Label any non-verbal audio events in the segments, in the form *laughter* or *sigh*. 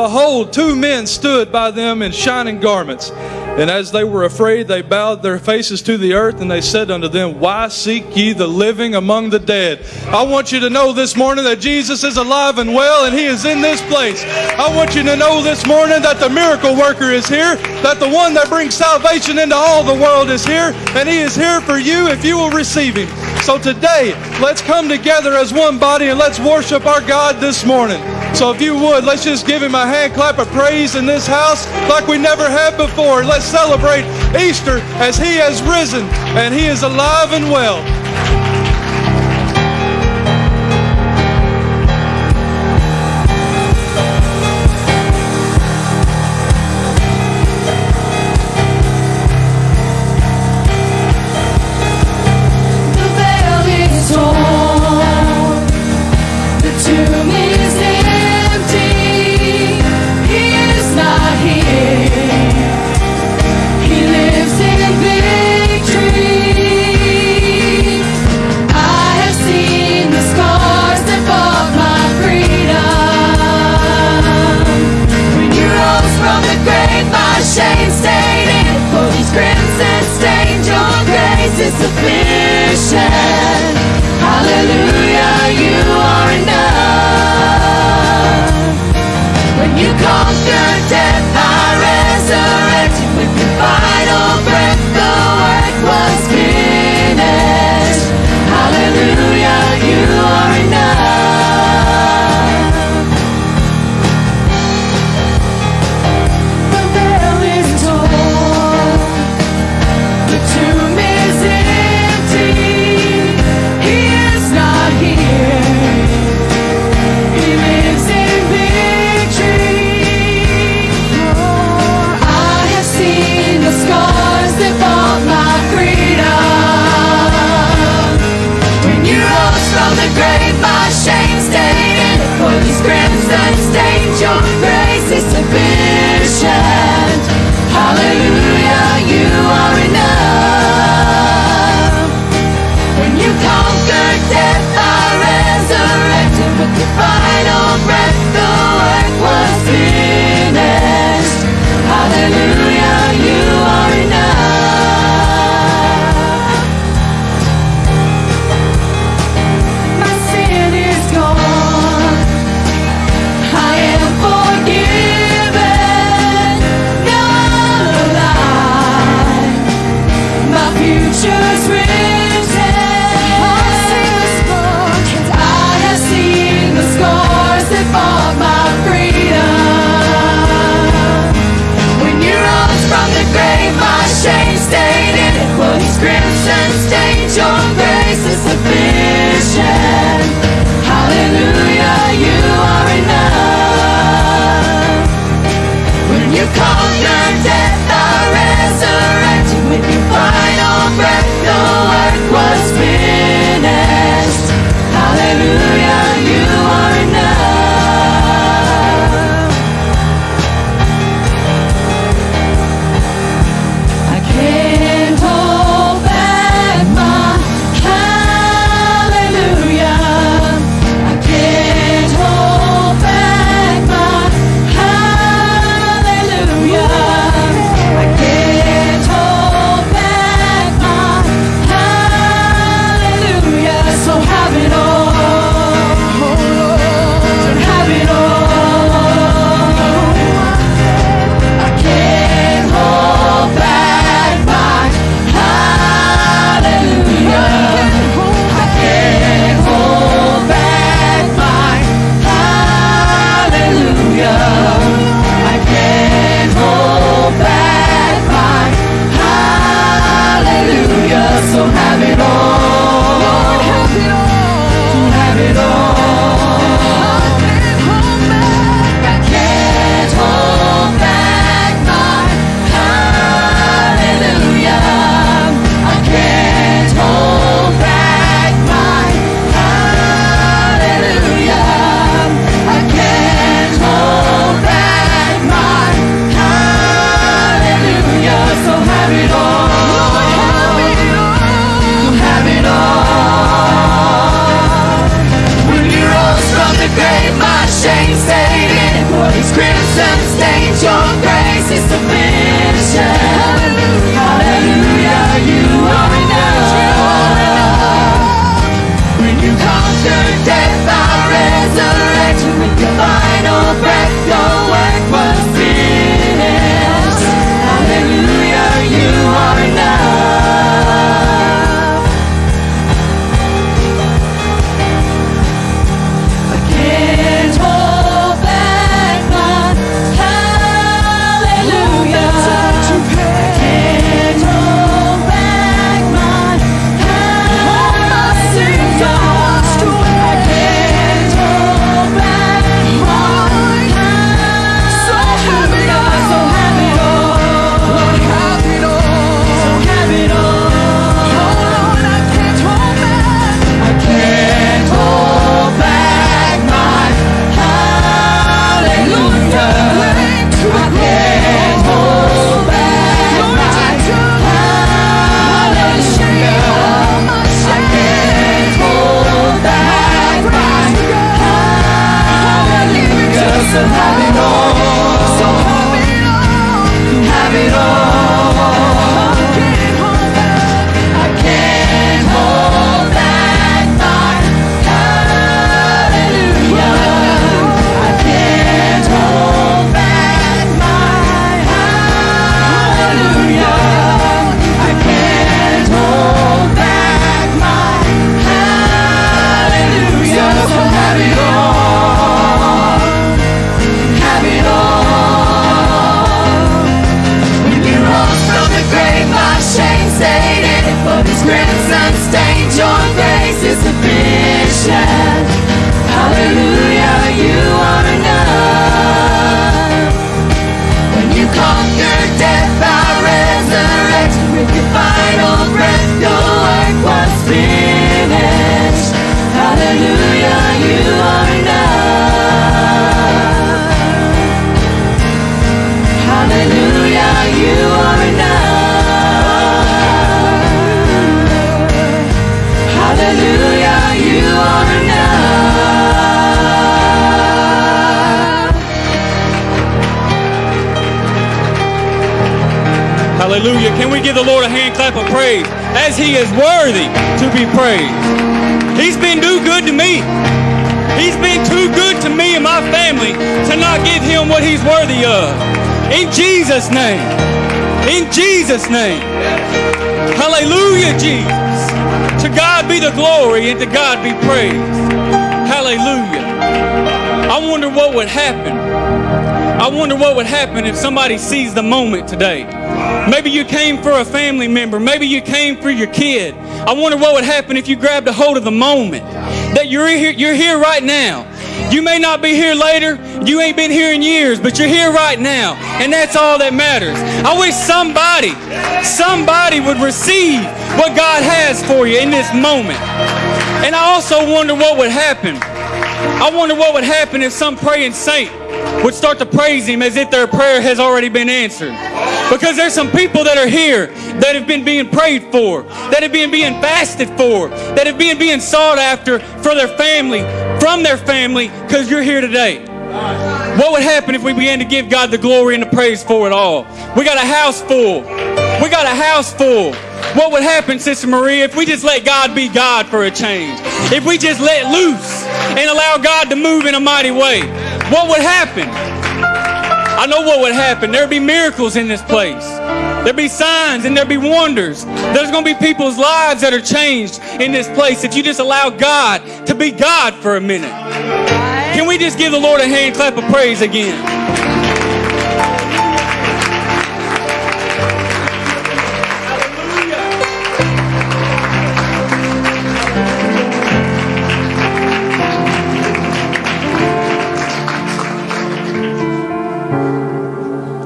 behold, two men stood by them in shining garments. And as they were afraid, they bowed their faces to the earth, and they said unto them, Why seek ye the living among the dead? I want you to know this morning that Jesus is alive and well, and He is in this place. I want you to know this morning that the miracle worker is here, that the one that brings salvation into all the world is here, and He is here for you if you will receive Him. So today, let's come together as one body and let's worship our God this morning. So if you would, let's just give him a hand clap of praise in this house like we never have before. Let's celebrate Easter as he has risen and he is alive and well. You your grace is sufficient. Hallelujah, you are enough. When you conquered death, I resurrected with the final breath. The work was finished. Hallelujah, name. Hallelujah, Jesus. To God be the glory and to God be praised. Hallelujah. I wonder what would happen. I wonder what would happen if somebody seize the moment today. Maybe you came for a family member. Maybe you came for your kid. I wonder what would happen if you grabbed a hold of the moment that you're here, you're here right now. You may not be here later. You ain't been here in years, but you're here right now. And that's all that matters. I wish somebody, somebody would receive what God has for you in this moment. And I also wonder what would happen. I wonder what would happen if some praying saint would start to praise him as if their prayer has already been answered. Because there's some people that are here that have been being prayed for, that have been being fasted for, that have been being sought after for their family, from their family, because you're here today. What would happen if we began to give God the glory and the praise for it all? We got a house full. We got a house full. What would happen, Sister Maria, if we just let God be God for a change? If we just let loose and allow God to move in a mighty way? What would happen? I know what would happen. There'd be miracles in this place. There'd be signs and there'd be wonders. There's going to be people's lives that are changed in this place if you just allow God to be God for a minute. We just give the Lord a hand clap of praise again?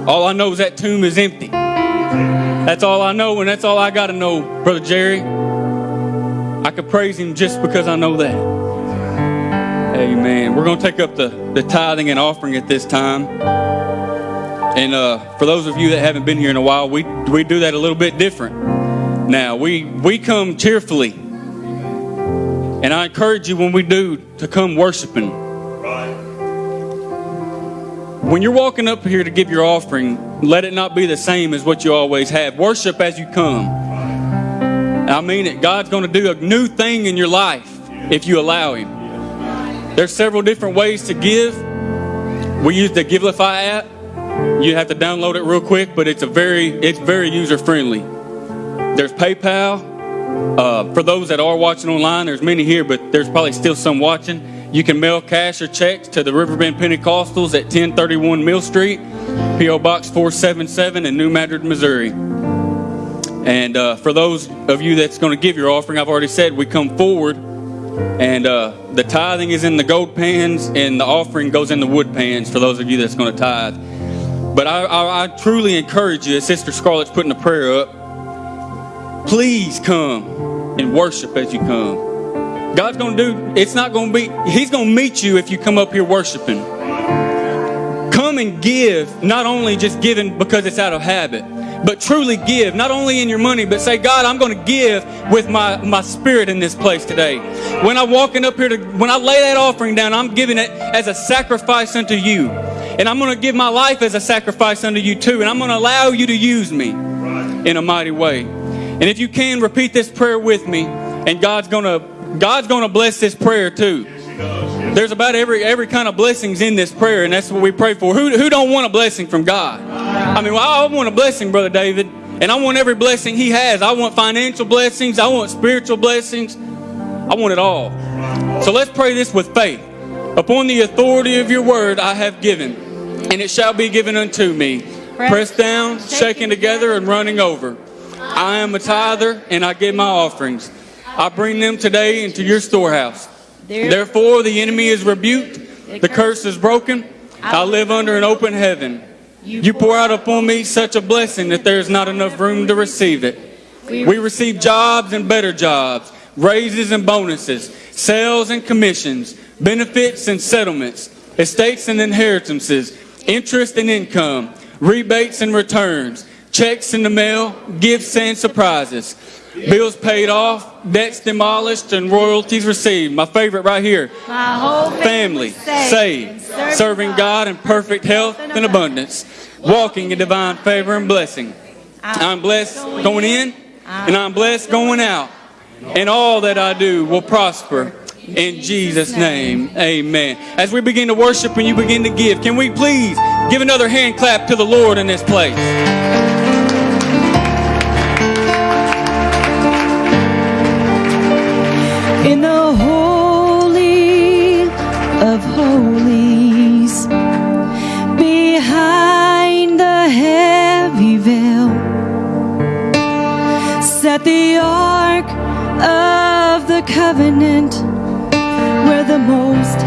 All I know is that tomb is empty. That's all I know, and that's all I got to know, Brother Jerry. I could praise him just because I know that. Amen. We're going to take up the, the tithing and offering at this time. And uh, for those of you that haven't been here in a while, we, we do that a little bit different. Now, we, we come cheerfully. And I encourage you when we do to come worshiping. when you're walking up here to give your offering, let it not be the same as what you always have. Worship as you come. I mean it. God's going to do a new thing in your life if you allow Him. There's several different ways to give. We use the Givelify app. You have to download it real quick, but it's a very it's very user friendly. There's PayPal. Uh, for those that are watching online, there's many here, but there's probably still some watching. You can mail cash or checks to the Riverbend Pentecostals at 1031 Mill Street, P.O. Box 477 in New Madrid, Missouri. And uh, for those of you that's going to give your offering, I've already said we come forward, and uh, the tithing is in the gold pans, and the offering goes in the wood pans for those of you that's going to tithe. But I, I, I truly encourage you, as Sister Scarlett's putting a prayer up, please come and worship as you come. God's going to do, it's not going to be, He's going to meet you if you come up here worshiping. Come and give, not only just giving because it's out of habit, but truly give, not only in your money, but say, God, I'm going to give with my, my spirit in this place today. When I'm walking up here to, when I lay that offering down, I'm giving it as a sacrifice unto you. And I'm going to give my life as a sacrifice unto you too. And I'm going to allow you to use me in a mighty way. And if you can, repeat this prayer with me, and God's going to God's going to bless this prayer too. There's about every every kind of blessings in this prayer, and that's what we pray for. Who, who don't want a blessing from God? I mean, well, I want a blessing, Brother David, and I want every blessing He has. I want financial blessings. I want spiritual blessings. I want it all. So let's pray this with faith. Upon the authority of your word, I have given, and it shall be given unto me. Pressed down, shaken together, and running over. I am a tither, and I give my offerings. I bring them today into your storehouse. Therefore, the enemy is rebuked, the curse is broken. I live under an open heaven. You pour out upon me such a blessing that there is not enough room to receive it. We receive jobs and better jobs, raises and bonuses, sales and commissions, benefits and settlements, estates and inheritances, interest and income, rebates and returns, checks in the mail, gifts and surprises. Bills paid off, debts demolished, and royalties received. My favorite right here. My whole Family saved, serving God in perfect health and abundance, walking in divine favor and blessing. I'm blessed going in, and I'm blessed going out. And all that I do will prosper. In Jesus' name, amen. As we begin to worship and you begin to give, can we please give another hand clap to the Lord in this place? Set the ark of the covenant where the most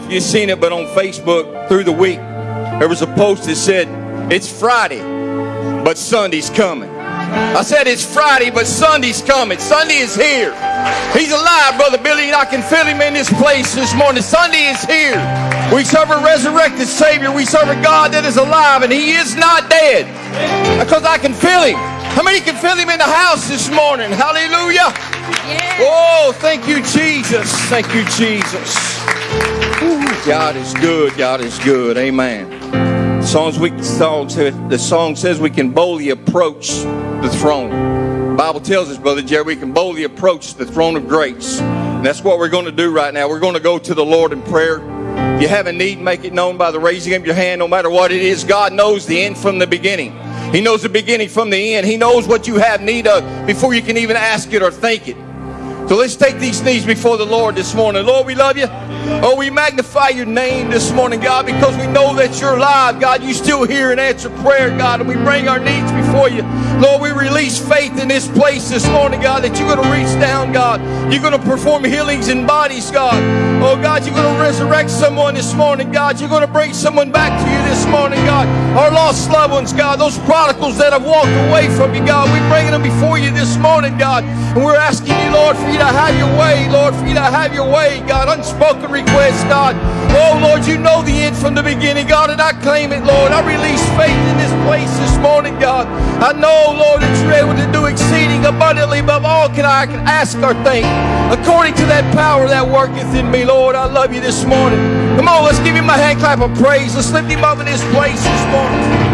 know if you've seen it, but on Facebook through the week, there was a post that said, It's Friday, but Sunday's coming. I said it's Friday, but Sunday's coming. Sunday is here. He's alive, Brother Billy, and I can feel him in this place this morning. Sunday is here. We serve a resurrected Savior. We serve a God that is alive, and He is not dead. Because I can feel Him. How many can feel Him in the house this morning? Hallelujah. Oh, thank you, Jesus. Thank you, Jesus. God is good. God is good. Amen. Songs we song says, the song says we can boldly approach the throne. The Bible tells us, Brother Jerry, we can boldly approach the throne of grace. And that's what we're going to do right now. We're going to go to the Lord in prayer. If you have a need, make it known by the raising of your hand, no matter what it is. God knows the end from the beginning. He knows the beginning from the end. He knows what you have need of before you can even ask it or think it. So let's take these knees before the Lord this morning. Lord, we love you. Oh, we magnify your name this morning, God, because we know that you're alive. God, you still hear and answer prayer, God, and we bring our needs before you. Lord, we release faith in this place this morning, God, that you're going to reach down, God. You're going to perform healings in bodies, God. Oh, God, you're going to resurrect someone this morning, God. You're going to bring someone back to you this morning, God. Our lost loved ones, God, those prodigals that have walked away from you, God, we're bringing them before you this morning, God. And we're asking you, Lord, for you to have your way, Lord, for you to have your way, God. Unspoken requests, God. Oh, Lord, you know the end from the beginning, God, and I claim it, Lord. I release faith in this place this morning, God. I know, Oh, Lord, that you're able to do exceeding abundantly above all can I can ask or think, according to that power that worketh in me, Lord. I love you this morning. Come on, let's give him a hand clap of praise. Let's lift him up in this place this morning.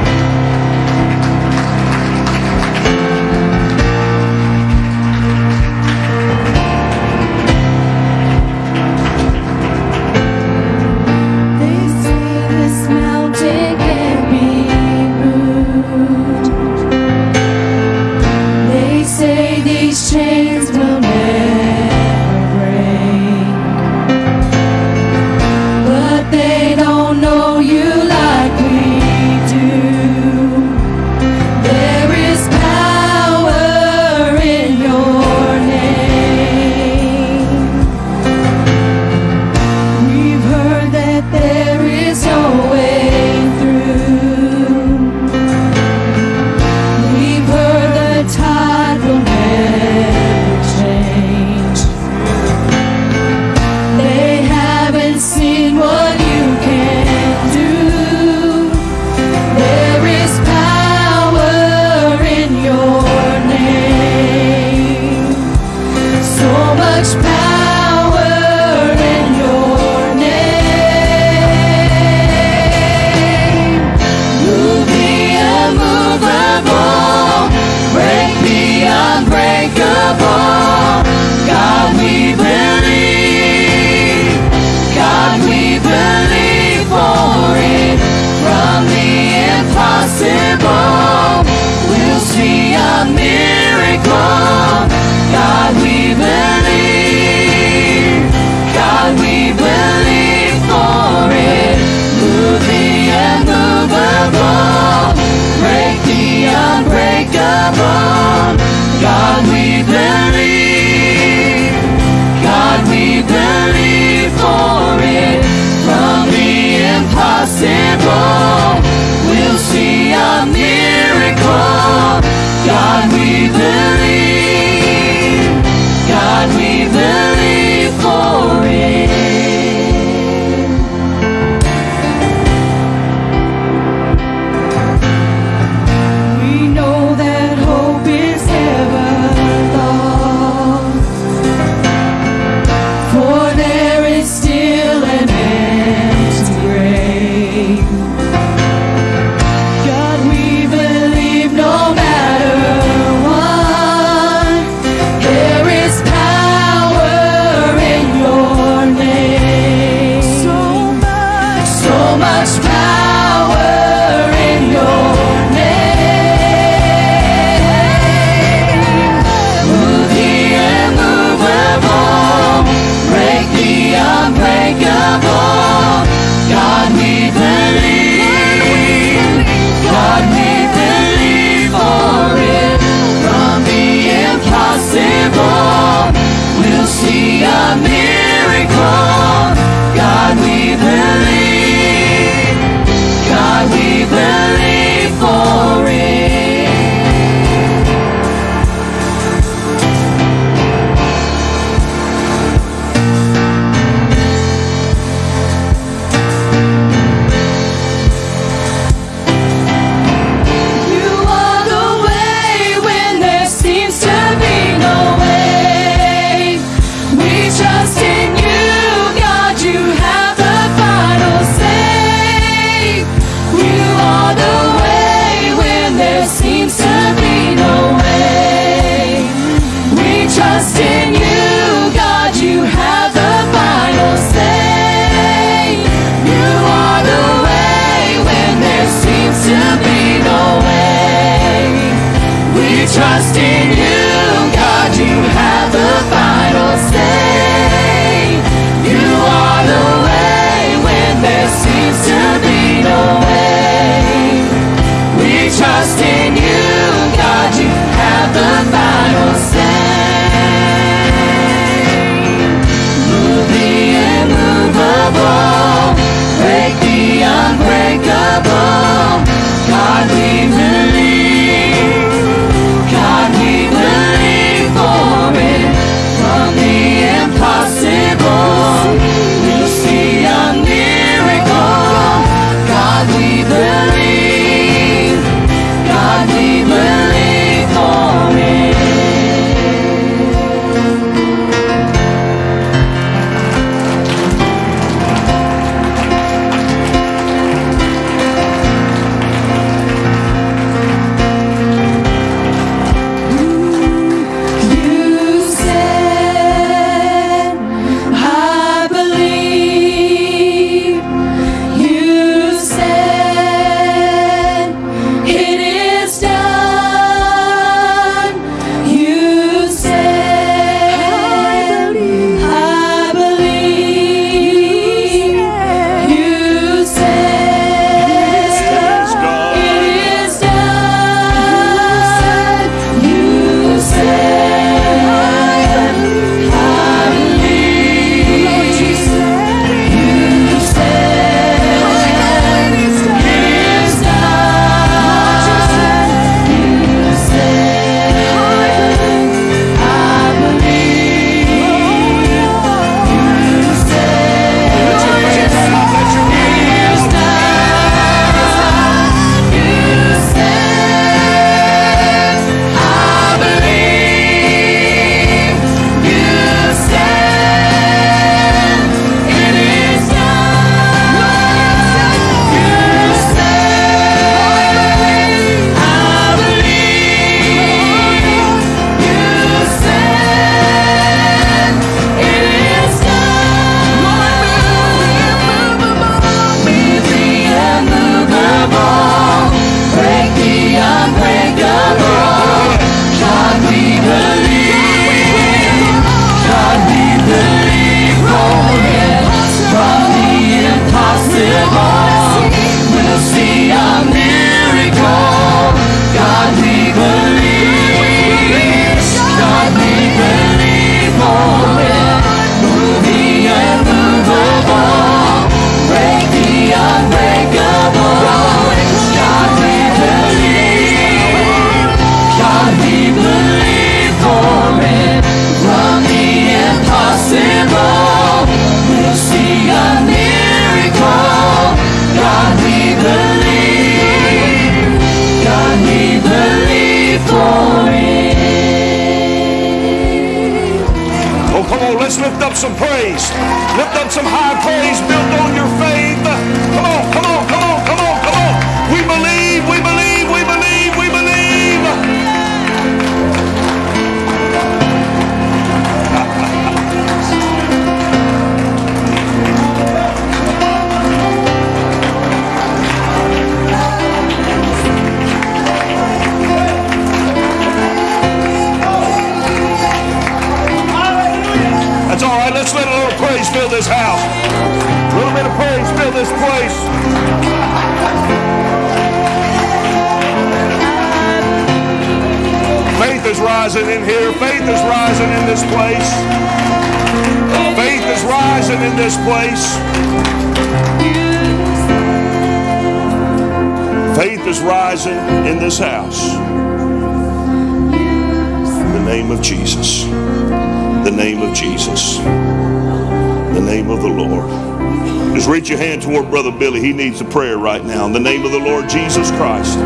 Needs a prayer right now. In the name of the Lord Jesus Christ.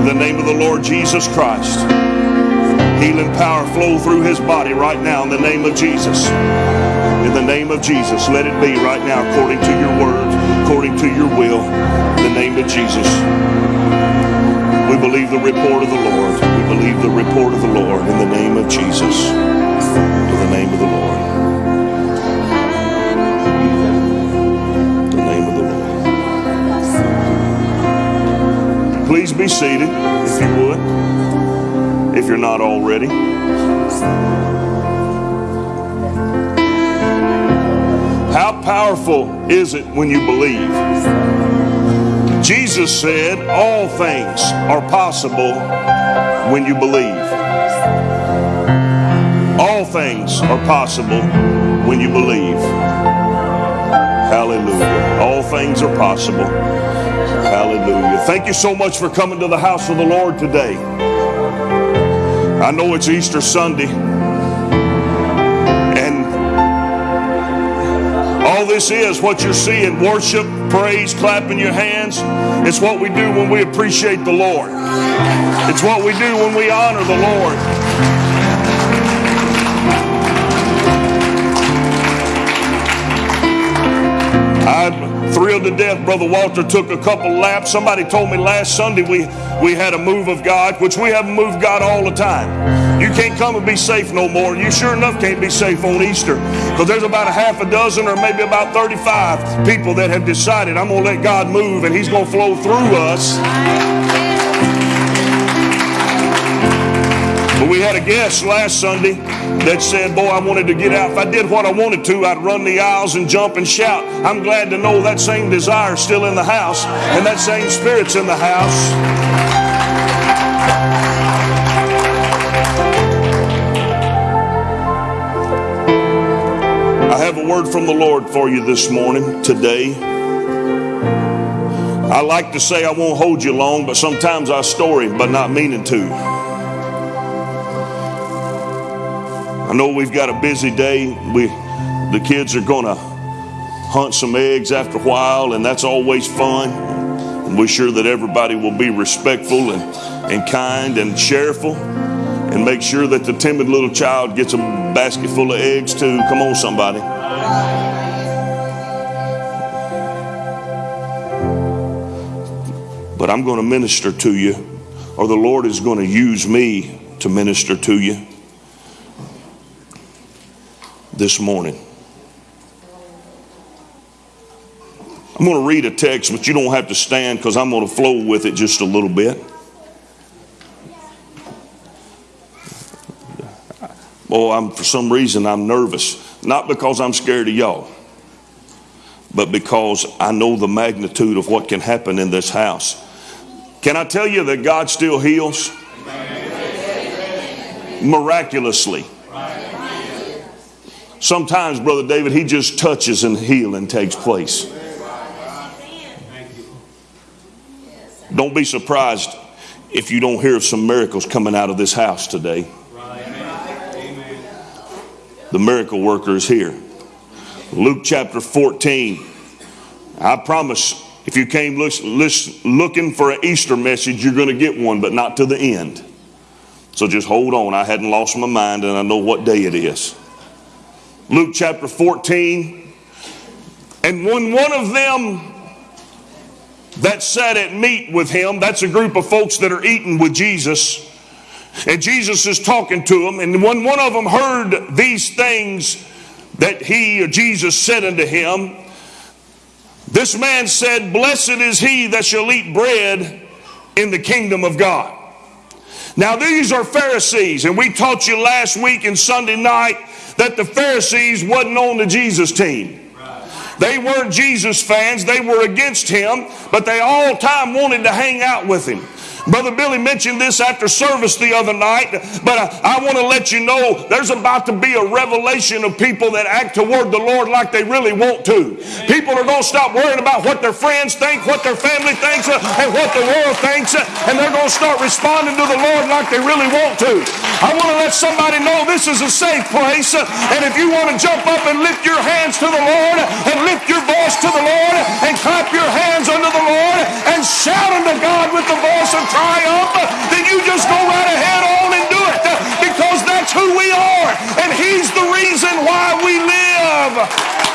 In the name of the Lord Jesus Christ. Healing power flow through his body right now in the name of Jesus. In the name of Jesus, let it be right now according to your word, according to your will. In the name of Jesus. We believe the report of the Lord. We believe the report of the Lord in the name of Jesus. In the name of the Lord. Be seated if you would, if you're not already. How powerful is it when you believe? Jesus said, All things are possible when you believe. All things are possible when you believe. Hallelujah. All things are possible. Thank you so much for coming to the house of the Lord today. I know it's Easter Sunday. And all this is what you're seeing worship, praise, clapping your hands. It's what we do when we appreciate the Lord. It's what we do when we honor the Lord. I'm thrilled to death. Brother Walter took a couple laps. Somebody told me last Sunday we, we had a move of God, which we haven't moved God all the time. You can't come and be safe no more. You sure enough can't be safe on Easter because there's about a half a dozen or maybe about 35 people that have decided I'm going to let God move and He's going to flow through us. But we had a guest last Sunday that said, Boy, I wanted to get out. If I did what I wanted to, I'd run the aisles and jump and shout. I'm glad to know that same desire is still in the house and that same spirit's in the house. I have a word from the Lord for you this morning, today. I like to say I won't hold you long, but sometimes I story, but not meaning to. I know we've got a busy day. We, the kids are going to hunt some eggs after a while, and that's always fun. And we're sure that everybody will be respectful and, and kind and cheerful, and make sure that the timid little child gets a basket full of eggs too. Come on, somebody. But I'm going to minister to you, or the Lord is going to use me to minister to you this morning. I'm going to read a text, but you don't have to stand because I'm going to flow with it just a little bit. Oh, I'm for some reason I'm nervous. Not because I'm scared of y'all, but because I know the magnitude of what can happen in this house. Can I tell you that God still heals? Miraculously. Sometimes, Brother David, he just touches and healing takes place. Don't be surprised if you don't hear of some miracles coming out of this house today. The miracle worker is here. Luke chapter 14. I promise if you came look, look, looking for an Easter message, you're going to get one, but not to the end. So just hold on. I hadn't lost my mind and I know what day it is. Luke chapter 14. And when one of them that sat at meat with him, that's a group of folks that are eating with Jesus, and Jesus is talking to them, and when one of them heard these things that he or Jesus said unto him, this man said, Blessed is he that shall eat bread in the kingdom of God. Now, these are Pharisees, and we taught you last week and Sunday night that the Pharisees wasn't on the Jesus team. They weren't Jesus fans, they were against him, but they all time wanted to hang out with him. Brother Billy mentioned this after service the other night, but I, I want to let you know there's about to be a revelation of people that act toward the Lord like they really want to. People are going to stop worrying about what their friends think, what their family thinks, uh, and what the world thinks, uh, and they're going to start responding to the Lord like they really want to. I want to let somebody know this is a safe place, uh, and if you want to jump up and lift your hands to the Lord, and lift your voice to the Lord, and clap your hands unto the Lord, and shout unto God with the voice of triumph, then you just go right ahead on and do it because that's who we are and He's the reason why we live.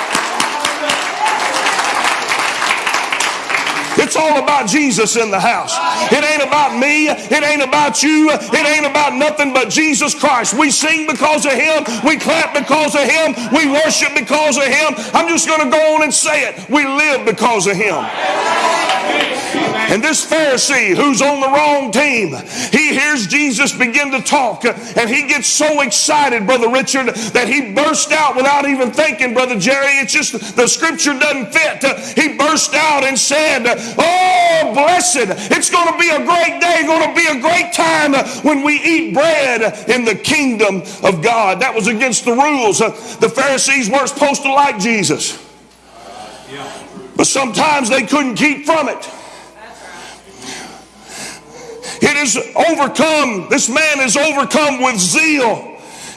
It's all about Jesus in the house. It ain't about me. It ain't about you. It ain't about nothing but Jesus Christ. We sing because of Him. We clap because of Him. We worship because of Him. I'm just going to go on and say it. We live because of Him. And this Pharisee who's on the wrong team, he hears Jesus begin to talk and he gets so excited, Brother Richard, that he burst out without even thinking, Brother Jerry. It's just the scripture doesn't fit. He burst out and said, Oh, blessed. It's going to be a great day, going to be a great time when we eat bread in the kingdom of God. That was against the rules. Uh, the Pharisees weren't supposed to like Jesus. But sometimes they couldn't keep from it. It is overcome, this man is overcome with zeal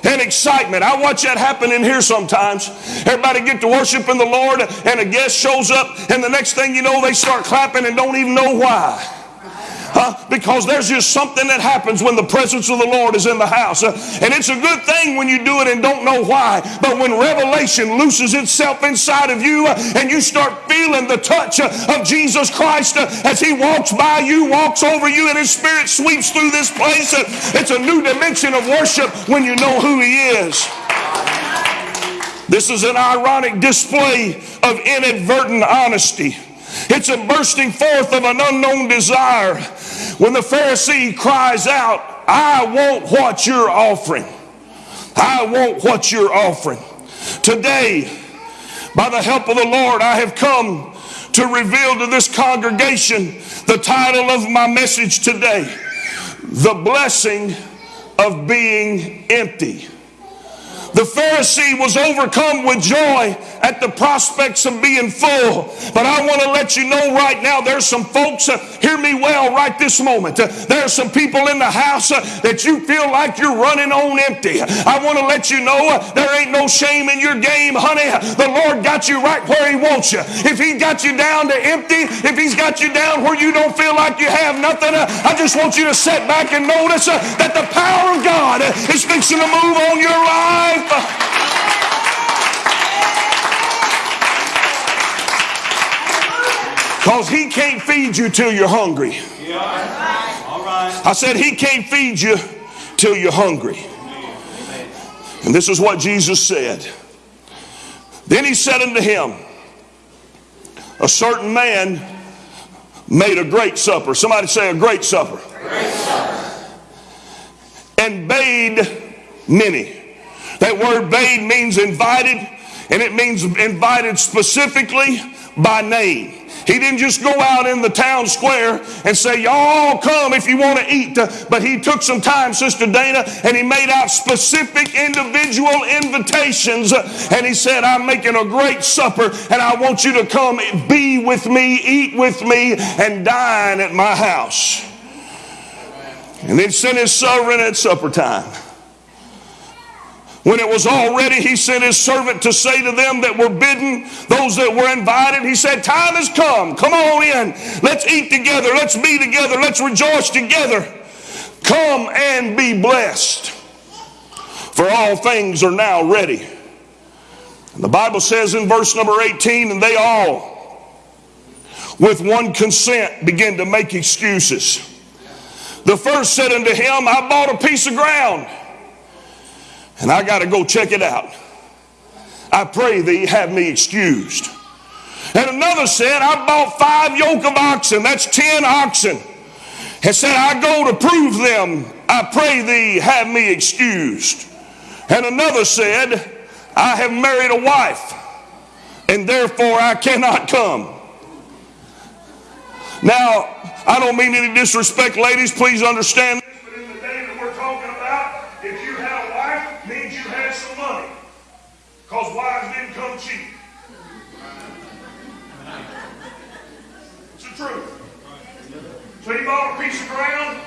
and excitement. I watch that happen in here sometimes. Everybody get to worshiping the Lord, and a guest shows up, and the next thing you know, they start clapping and don't even know why. Huh? Because there's just something that happens when the presence of the Lord is in the house. Uh, and it's a good thing when you do it and don't know why. But when revelation looses itself inside of you uh, and you start feeling the touch uh, of Jesus Christ uh, as He walks by you, walks over you, and His Spirit sweeps through this place, uh, it's a new dimension of worship when you know who He is. This is an ironic display of inadvertent honesty. It's a bursting forth of an unknown desire when the Pharisee cries out, I want what you're offering. I want what you're offering. Today, by the help of the Lord, I have come to reveal to this congregation the title of my message today The Blessing of Being Empty. The Pharisee was overcome with joy at the prospects of being full. But I want to let you know right now there's some folks, uh, hear me well right this moment. Uh, there's some people in the house uh, that you feel like you're running on empty. I want to let you know uh, there ain't no shame in your game, honey. The Lord got you right where He wants you. If He got you down to empty, if He's got you down where you don't feel like you have nothing, uh, I just want you to sit back and notice uh, that the power of God is fixing to move on your life. Because he can't feed you till you're hungry. I said he can't feed you till you're hungry. And this is what Jesus said. Then he said unto him, A certain man made a great supper. Somebody say a great supper. And bade many. That word bade means invited, and it means invited specifically by name. He didn't just go out in the town square and say, Y'all come if you want to eat. But he took some time, Sister Dana, and he made out specific individual invitations. And he said, I'm making a great supper, and I want you to come be with me, eat with me, and dine at my house. And then sent his servant at supper time. When it was all ready, he sent his servant to say to them that were bidden, those that were invited, he said, Time has come. Come on in. Let's eat together. Let's be together. Let's rejoice together. Come and be blessed, for all things are now ready. And the Bible says in verse number 18, and they all, with one consent, begin to make excuses. The first said unto him, I bought a piece of ground, and I got to go check it out. I pray thee have me excused. And another said, I bought five yoke of oxen, that's ten oxen and said, I go to prove them. I pray thee, have me excused. And another said, I have married a wife, and therefore I cannot come. Now, I don't mean any disrespect, ladies, please understand. But in the day that we're talking about, if you had a wife, means you had some money. Because wives didn't come cheap. It's the truth. So he bought a piece of ground.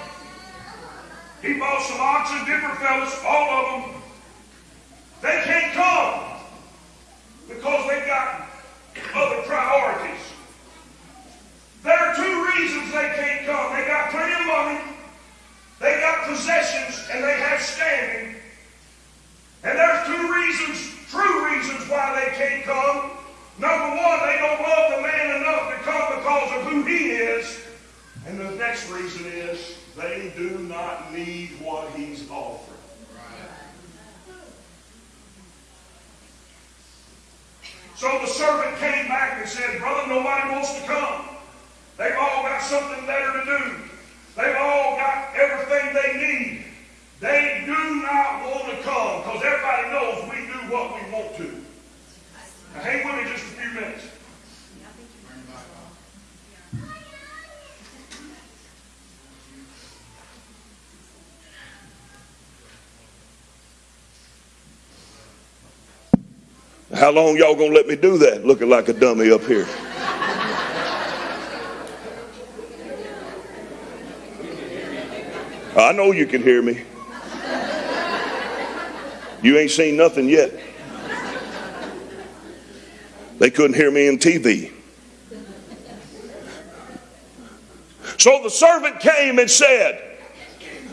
He bought some oxen, different fellas, all of them. They can't come because they've got other priorities. There are two reasons they can't come. They got plenty of money, they got possessions, and they have standing. And there's two reasons, true reasons why they can't come. Number one, they don't love the man enough to come because of who he is. And the next reason is they do not need what he's offering. So the servant came back and said, Brother, nobody wants to come. They've all got something better to do. They've all got everything they need. They do not want to come because everybody knows we do what we want to. Now, hang with me just a few minutes. How long y'all gonna let me do that? Looking like a dummy up here. I know you can hear me. You ain't seen nothing yet. They couldn't hear me in TV. So the servant came and said,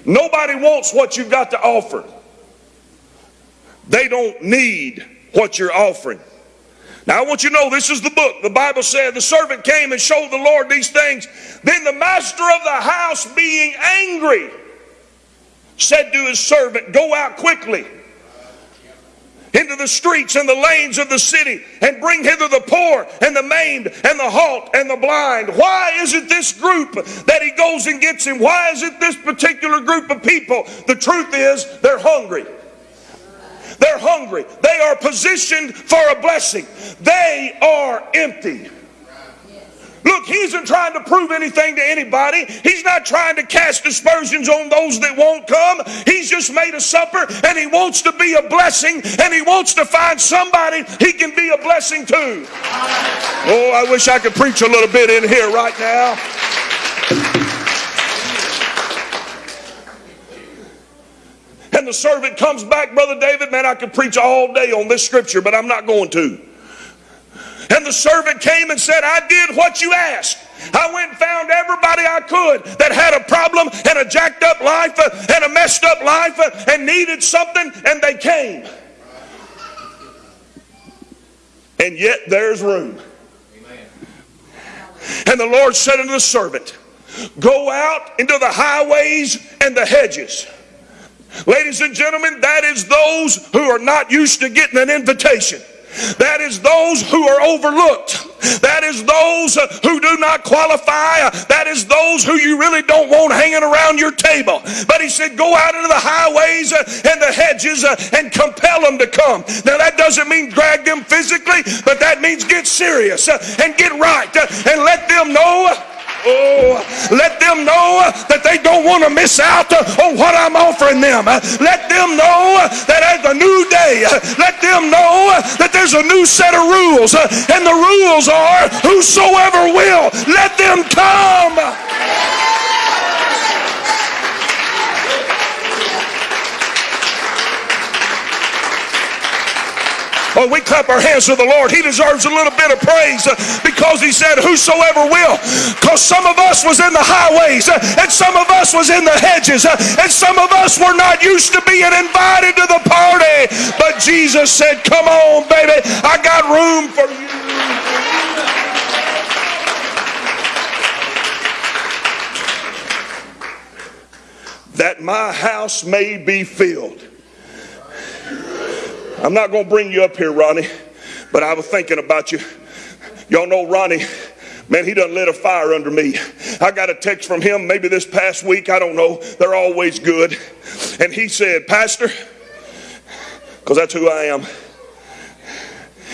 Nobody wants what you've got to offer. They don't need what you're offering. Now, I want you to know this is the book. The Bible said the servant came and showed the Lord these things. Then the master of the house, being angry, said to his servant, Go out quickly into the streets and the lanes of the city and bring hither the poor and the maimed and the halt and the blind. Why is it this group that he goes and gets him? Why is it this particular group of people? The truth is, they're hungry. They're hungry. They are positioned for a blessing. They are empty. Look, he isn't trying to prove anything to anybody. He's not trying to cast aspersions on those that won't come. He's just made a supper and he wants to be a blessing and he wants to find somebody he can be a blessing to. Oh, I wish I could preach a little bit in here right now. And the servant comes back, Brother David. Man, I could preach all day on this scripture, but I'm not going to. And the servant came and said, I did what you asked. I went and found everybody I could that had a problem and a jacked up life uh, and a messed up life uh, and needed something, and they came. And yet there's room. And the Lord said unto the servant, Go out into the highways and the hedges Ladies and gentlemen, that is those who are not used to getting an invitation. That is those who are overlooked. That is those uh, who do not qualify. That is those who you really don't want hanging around your table. But he said, go out into the highways uh, and the hedges uh, and compel them to come. Now that doesn't mean drag them physically, but that means get serious and get right and let them know Oh, let them know that they don't want to miss out on what I'm offering them. Let them know that as a new day, let them know that there's a new set of rules. And the rules are whosoever will, let them come. Well, we clap our hands to the Lord. He deserves a little bit of praise because he said, Whosoever will. Because some of us was in the highways and some of us was in the hedges and some of us were not used to being invited to the party. But Jesus said, Come on, baby. I got room for you. that my house may be filled. I'm not going to bring you up here, Ronnie, but I was thinking about you. Y'all know Ronnie. Man, he done lit a fire under me. I got a text from him maybe this past week. I don't know. They're always good. And he said, Pastor, because that's who I am.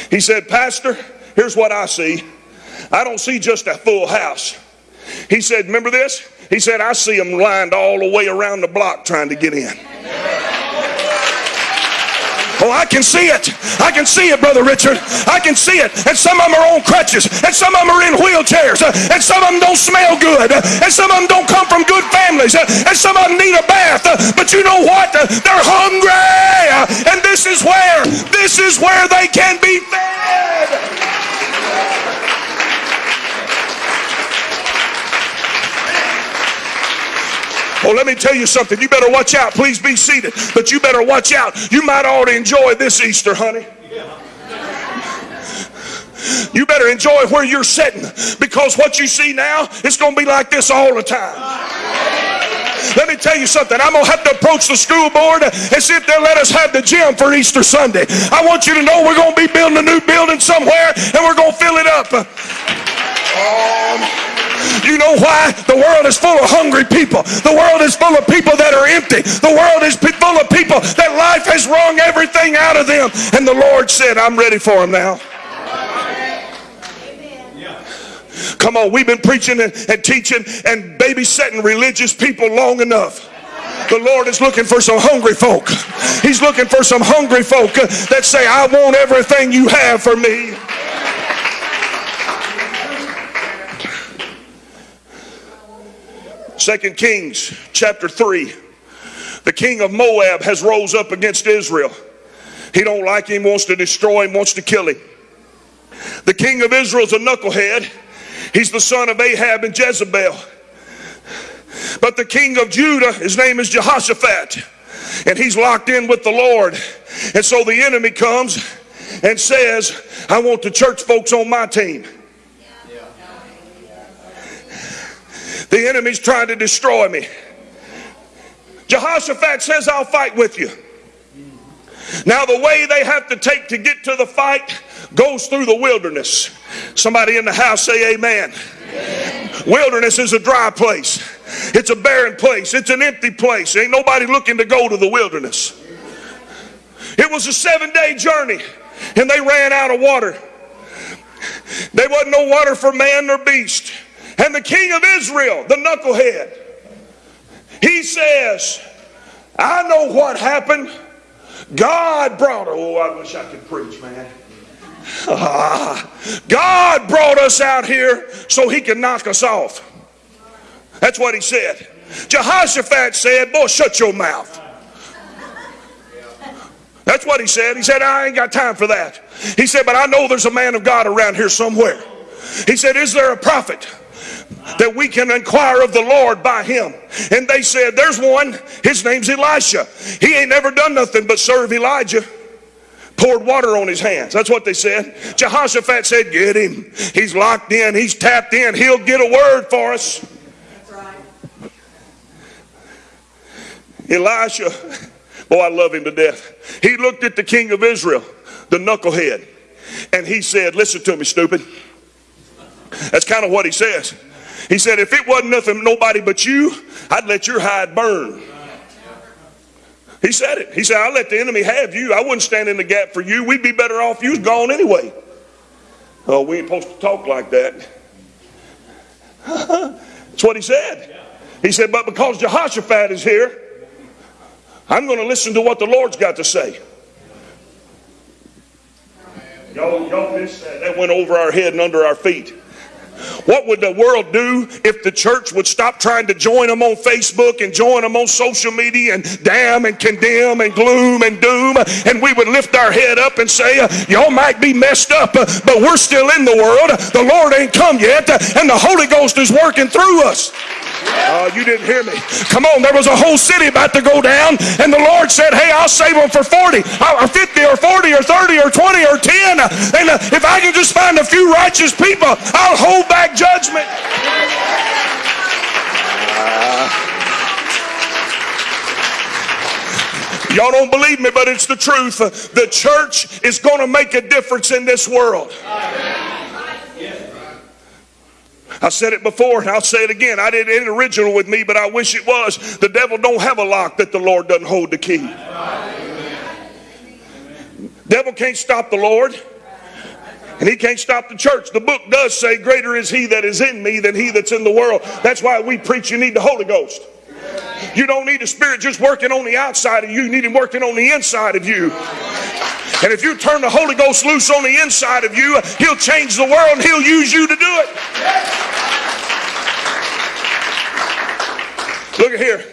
He said, Pastor, here's what I see. I don't see just a full house. He said, Remember this? He said, I see them lined all the way around the block trying to get in. Oh, I can see it. I can see it, Brother Richard. I can see it. And some of them are on crutches. And some of them are in wheelchairs. And some of them don't smell good. And some of them don't come from good families. And some of them need a bath. But you know what? They're hungry. And this is where, this is where they can be fed. Oh, let me tell you something. You better watch out. Please be seated. But you better watch out. You might to enjoy this Easter, honey. You better enjoy where you're sitting because what you see now, it's going to be like this all the time. Let me tell you something. I'm going to have to approach the school board and see if they'll let us have the gym for Easter Sunday. I want you to know we're going to be building a new building somewhere and we're going to fill it up. Um, you know why? The world is full of hungry people. The world is full of people that are empty. The world is full of people that life has wrung everything out of them. And the Lord said, I'm ready for them now. Come on, we've been preaching and, and teaching and babysitting religious people long enough. The Lord is looking for some hungry folk. He's looking for some hungry folk uh, that say, I want everything you have for me. Second Kings chapter 3. The king of Moab has rose up against Israel. He don't like him, wants to destroy him, wants to kill him. The king of Israel's a knucklehead. He's the son of Ahab and Jezebel. But the king of Judah, his name is Jehoshaphat, and he's locked in with the Lord. And so the enemy comes and says, I want the church folks on my team. The enemy's trying to destroy me. Jehoshaphat says, I'll fight with you. Now, the way they have to take to get to the fight goes through the wilderness. Somebody in the house say, Amen. amen. Wilderness is a dry place, it's a barren place, it's an empty place. Ain't nobody looking to go to the wilderness. It was a seven day journey, and they ran out of water. There wasn't no water for man nor beast. And the king of Israel, the knucklehead, he says, I know what happened. God brought, oh, I wish I could preach, man. Ah, *laughs* God brought us out here so he could knock us off. That's what he said. Jehoshaphat said, Boy, shut your mouth. That's what he said. He said, I ain't got time for that. He said, But I know there's a man of God around here somewhere. He said, Is there a prophet? That we can inquire of the Lord by him. And they said, There's one, his name's Elisha. He ain't never done nothing but serve Elijah. Poured water on his hands. That's what they said. Jehoshaphat said, Get him. He's locked in, he's tapped in, he'll get a word for us. That's right. Elisha, boy, I love him to death. He looked at the king of Israel, the knucklehead, and he said, Listen to me, stupid. That's kind of what he says. He said, if it wasn't nothing, nobody but you, I'd let your hide burn. He said it. He said, I'll let the enemy have you. I wouldn't stand in the gap for you. We'd be better off you was gone anyway. Oh, we ain't supposed to talk like that. *laughs* That's what he said. He said, but because Jehoshaphat is here, I'm going to listen to what the Lord's got to say. Y'all, y'all missed that. That went over our head and under our feet. What would the world do if the church would stop trying to join them on Facebook and join them on social media and damn and condemn and gloom and doom? And we would lift our head up and say, Y'all might be messed up, but we're still in the world. The Lord ain't come yet, and the Holy Ghost is working through us. Oh, you didn't hear me. Come on, there was a whole city about to go down, and the Lord said, Hey, I'll save them for 40 uh, or 50 or 40 or 30 or 20 or 10. And uh, if I can just find a few righteous people, I'll hold back judgment. Uh, y'all don't believe me, but it's the truth. The church is going to make a difference in this world. I said it before and I'll say it again. I didn't it original with me, but I wish it was. The devil don't have a lock that the Lord doesn't hold the key. Devil can't stop the Lord. And he can't stop the church. The book does say, Greater is he that is in me than he that's in the world. That's why we preach you need the Holy Ghost. You don't need the Spirit just working on the outside of you, you need Him working on the inside of you. And if you turn the Holy Ghost loose on the inside of you, He'll change the world and He'll use you to do it. Look at here.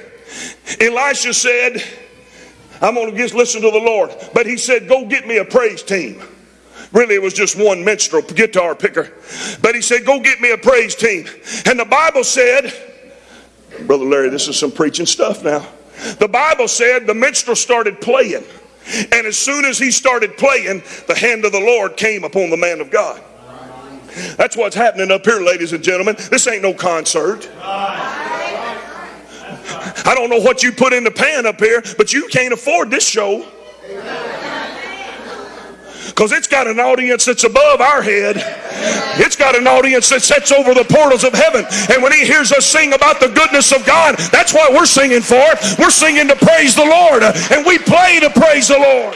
Elisha said, I'm going to just listen to the Lord. But he said, Go get me a praise team. Really, it was just one minstrel guitar picker. But he said, Go get me a praise team. And the Bible said, Brother Larry, this is some preaching stuff now. The Bible said the minstrel started playing. And as soon as he started playing, the hand of the Lord came upon the man of God. That's what's happening up here, ladies and gentlemen. This ain't no concert. I don't know what you put in the pan up here, but you can't afford this show because it's got an audience that's above our head. It's got an audience that sits over the portals of heaven. And when he hears us sing about the goodness of God, that's what we're singing for. We're singing to praise the Lord, and we play to praise the Lord.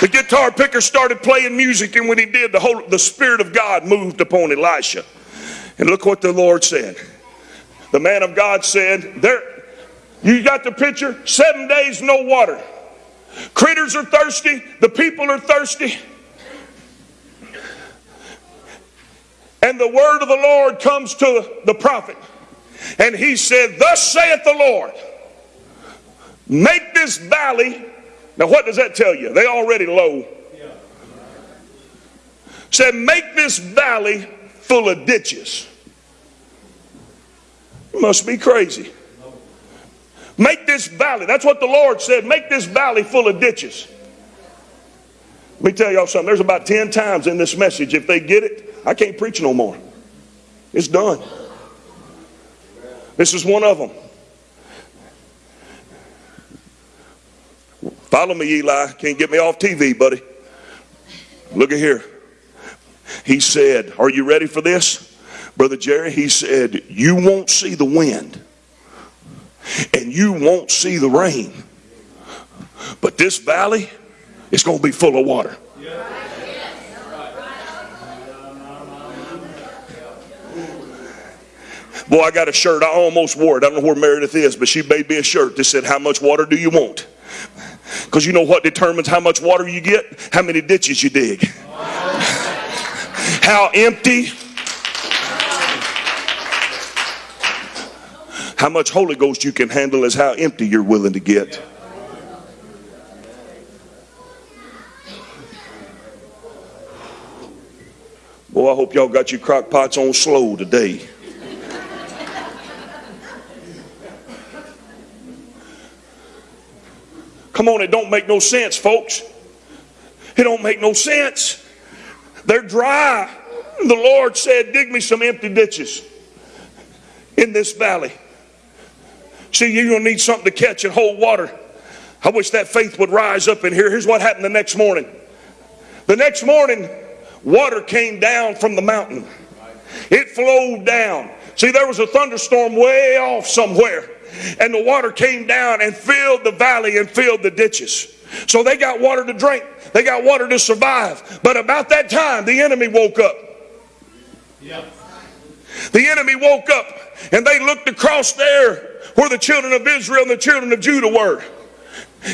The guitar picker started playing music, and when he did, the whole the Spirit of God moved upon Elisha. And look what the Lord said. The man of God said, There, you got the picture? Seven days, no water. Critters are thirsty, the people are thirsty. And the word of the Lord comes to the prophet. And he said, Thus saith the Lord, make this valley. Now, what does that tell you? They already low. Said, make this valley full of ditches. You must be crazy. Make this valley. That's what the Lord said. Make this valley full of ditches. Let me tell y'all something. There's about 10 times in this message. If they get it, I can't preach no more. It's done. This is one of them. Follow me, Eli. Can't get me off TV, buddy. Look at here. He said, Are you ready for this? Brother Jerry, he said, You won't see the wind and you won't see the rain. But this valley is going to be full of water. Boy, I got a shirt. I almost wore it. I don't know where Meredith is, but she made me a shirt that said, How much water do you want? Because you know what determines how much water you get? How many ditches you dig. *laughs* How empty How much Holy Ghost you can handle is how empty you're willing to get. Boy, I hope y'all got your crock pots on slow today. Come on, it don't make no sense, folks. It don't make no sense. They're dry. The Lord said, Dig me some empty ditches in this valley. See, you're going to need something to catch and hold water. I wish that faith would rise up in here. Here's what happened the next morning. The next morning, water came down from the mountain. It flowed down. See, there was a thunderstorm way off somewhere, and the water came down and filled the valley and filled the ditches. So they got water to drink, they got water to survive. But about that time, the enemy woke up. Yep. The enemy woke up and they looked across there where the children of Israel and the children of Judah were.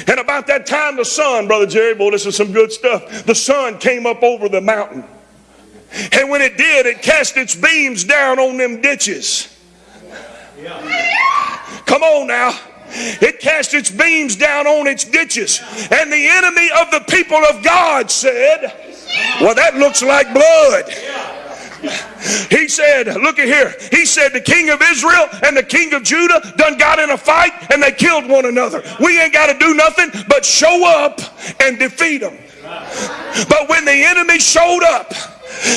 And about that time, the sun, Brother Jerry, boy, this is some good stuff. The sun came up over the mountain. And when it did, it cast its beams down on them ditches. Come on now. It cast its beams down on its ditches. And the enemy of the people of God said, Well, that looks like blood. He said, look at here. He said the king of Israel and the king of Judah done got in a fight and they killed one another. We ain't got to do nothing but show up and defeat them. But when the enemy showed up,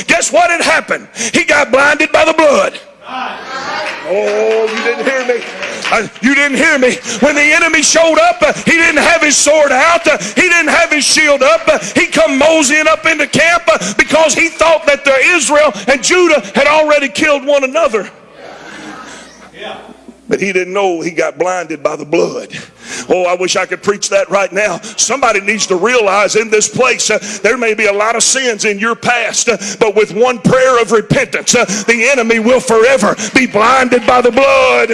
guess what had happened? He got blinded by the blood. Oh, you didn't hear me. Uh, you didn't hear me. When the enemy showed up, uh, he didn't have his sword out. Uh, he didn't have his shield up. Uh, he come moseying up into camp uh, because he thought that the Israel and Judah had already killed one another. But he didn't know he got blinded by the blood. Oh, I wish I could preach that right now. Somebody needs to realize in this place uh, there may be a lot of sins in your past, uh, but with one prayer of repentance, uh, the enemy will forever be blinded by the blood.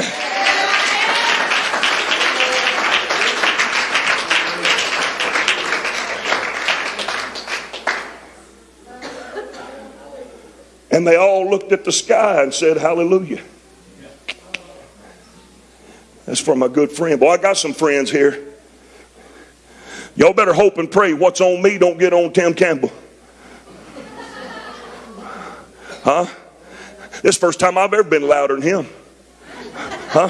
And they all looked at the sky and said, Hallelujah. That's for my good friend. Boy, I got some friends here. Y'all better hope and pray what's on me don't get on Tim Campbell. Huh? This first time I've ever been louder than him. Huh?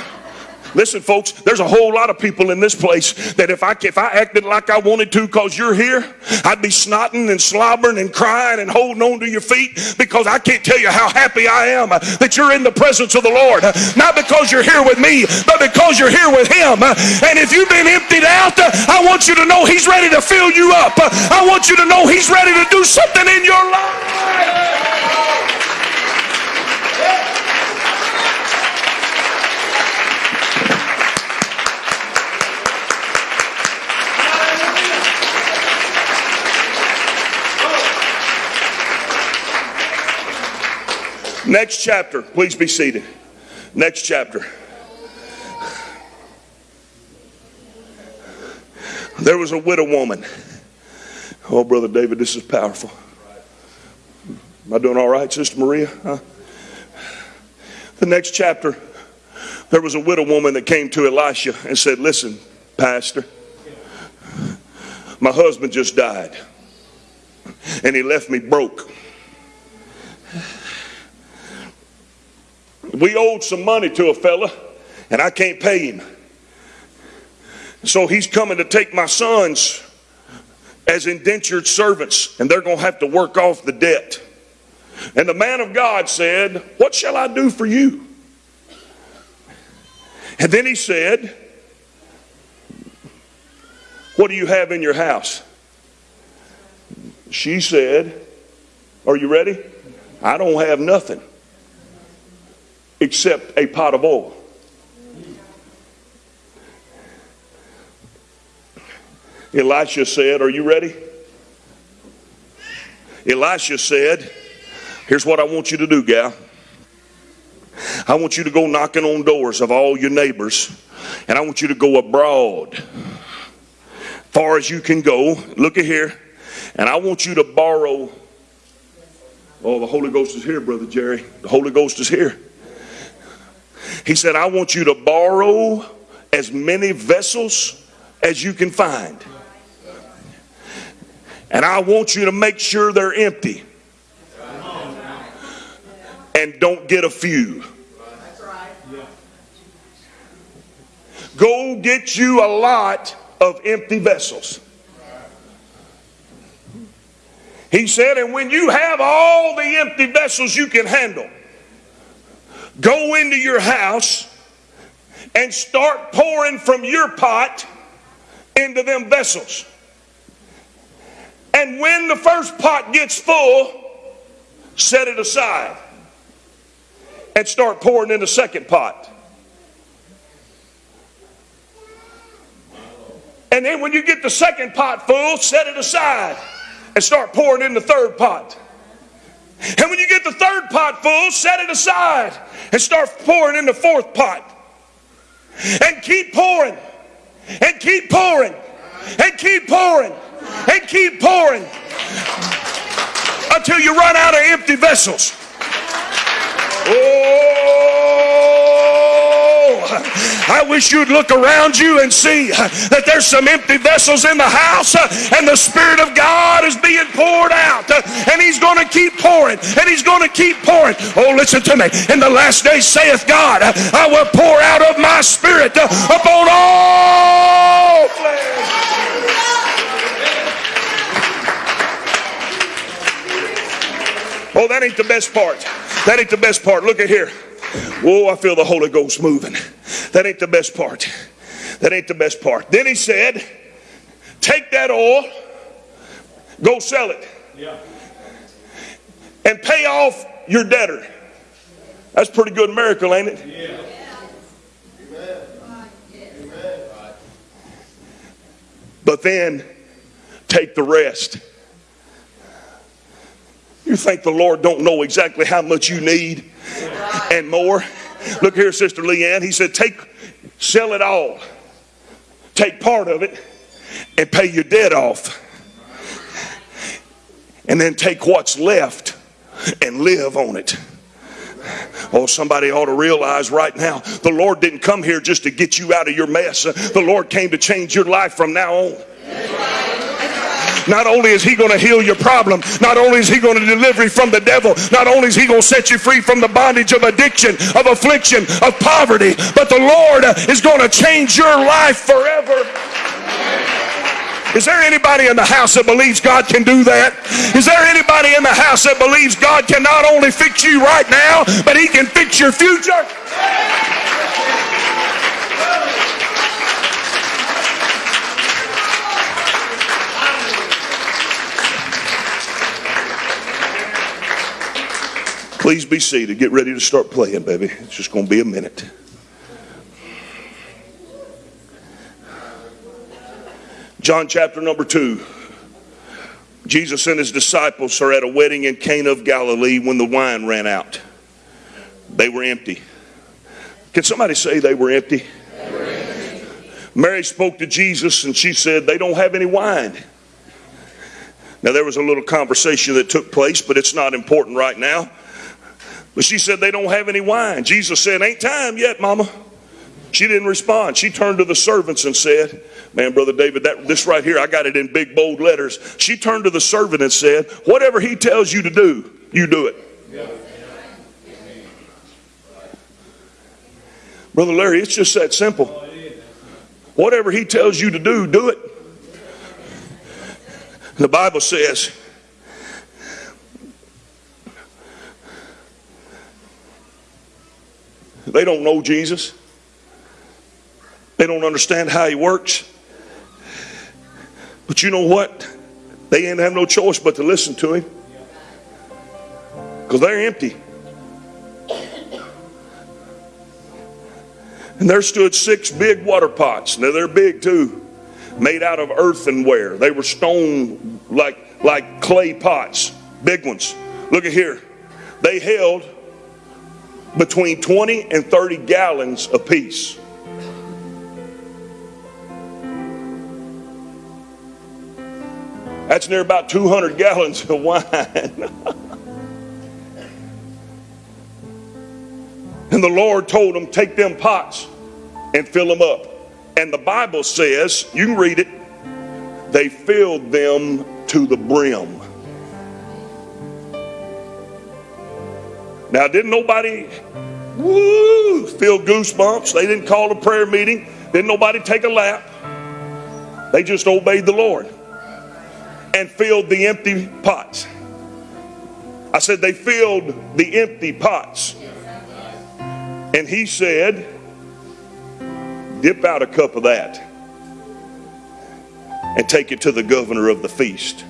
Listen, folks, there's a whole lot of people in this place that if I if I acted like I wanted to because you're here, I'd be snotting and slobbering and crying and holding on to your feet because I can't tell you how happy I am that you're in the presence of the Lord. Not because you're here with me, but because you're here with Him. And if you've been emptied out, I want you to know He's ready to fill you up. I want you to know He's ready to do something in your life. Next chapter. Please be seated. Next chapter. There was a widow woman. Oh, Brother David, this is powerful. Am I doing all right, Sister Maria? Huh? The next chapter, there was a widow woman that came to Elisha and said, Listen, Pastor, my husband just died, and he left me broke. We owed some money to a fella, and I can't pay him. So he's coming to take my sons as indentured servants, and they're going to have to work off the debt. And the man of God said, What shall I do for you? And then he said, What do you have in your house? She said, Are you ready? I don't have nothing except a pot of oil. Elisha said, Are you ready? Elisha said, Here's what I want you to do, gal. I want you to go knocking on doors of all your neighbors, and I want you to go abroad, far as you can go. Look at here, and I want you to borrow. Oh, the Holy Ghost is here, Brother Jerry. The Holy Ghost is here. He said, I want you to borrow as many vessels as you can find. And I want you to make sure they're empty. And don't get a few. Go get you a lot of empty vessels. He said, and when you have all the empty vessels you can handle, go into your house and start pouring from your pot into them vessels. And when the first pot gets full, set it aside and start pouring in the second pot. And then when you get the second pot full, set it aside and start pouring in the third pot. And when you get the third pot full, set it aside and start pouring in the fourth pot. And keep pouring and keep pouring and keep pouring and keep pouring until you run out of empty vessels. Oh, I wish you'd look around you and see uh, that there's some empty vessels in the house uh, and the Spirit of God is being poured out uh, and He's going to keep pouring and He's going to keep pouring. Oh, listen to me. In the last days, saith God, I will pour out of my Spirit upon all flesh. Oh, that ain't the best part. That ain't the best part. Look at here. Whoa, I feel the Holy Ghost moving. That ain't the best part. That ain't the best part. Then he said, Take that oil, go sell it, and pay off your debtor. That's a pretty good miracle, ain't it? Yeah. But then take the rest. You think the Lord don't know exactly how much you need and more? Look here, Sister Leanne. He said, take, sell it all. Take part of it and pay your debt off. And then take what's left and live on it. Oh, somebody ought to realize right now the Lord didn't come here just to get you out of your mess. The Lord came to change your life from now on. Not only is he going to heal your problem, not only is he going to deliver you from the devil, not only is he going to set you free from the bondage of addiction, of affliction, of poverty, but the Lord is going to change your life forever. Is there anybody in the house that believes God can do that? Is there anybody in the house that believes God can not only fix you right now, but He can fix your future? Please be seated. Get ready to start playing, baby. It's just going to be a minute. John chapter number 2. Jesus and his disciples are at a wedding in Cana of Galilee when the wine ran out. They were empty. Can somebody say they were empty? They were empty. Mary spoke to Jesus and she said, They don't have any wine. Now, there was a little conversation that took place, but it's not important right now. But she said, They don't have any wine. Jesus said, Ain't time yet, mama. She didn't respond. She turned to the servants and said, Man, Brother David, that, this right here, I got it in big bold letters. She turned to the servant and said, Whatever he tells you to do, you do it. Brother Larry, it's just that simple. Whatever he tells you to do, do it. The Bible says, they don't know Jesus. They don't understand how he works. But you know what? They didn't have no choice but to listen to him. Because they're empty. And there stood six big water pots. Now they're big too, made out of earthenware. They were stone like like clay pots, big ones. Look at here. They held between 20 and 30 gallons apiece. That's near about 200 gallons of wine. *laughs* and the Lord told them, Take them pots and fill them up. And the Bible says, you can read it, they filled them to the brim. Now, didn't nobody woo, feel goosebumps? They didn't call a prayer meeting. Didn't nobody take a lap. They just obeyed the Lord and filled the empty pots. I said, they filled the empty pots. And he said, dip out a cup of that and take it to the governor of the feast.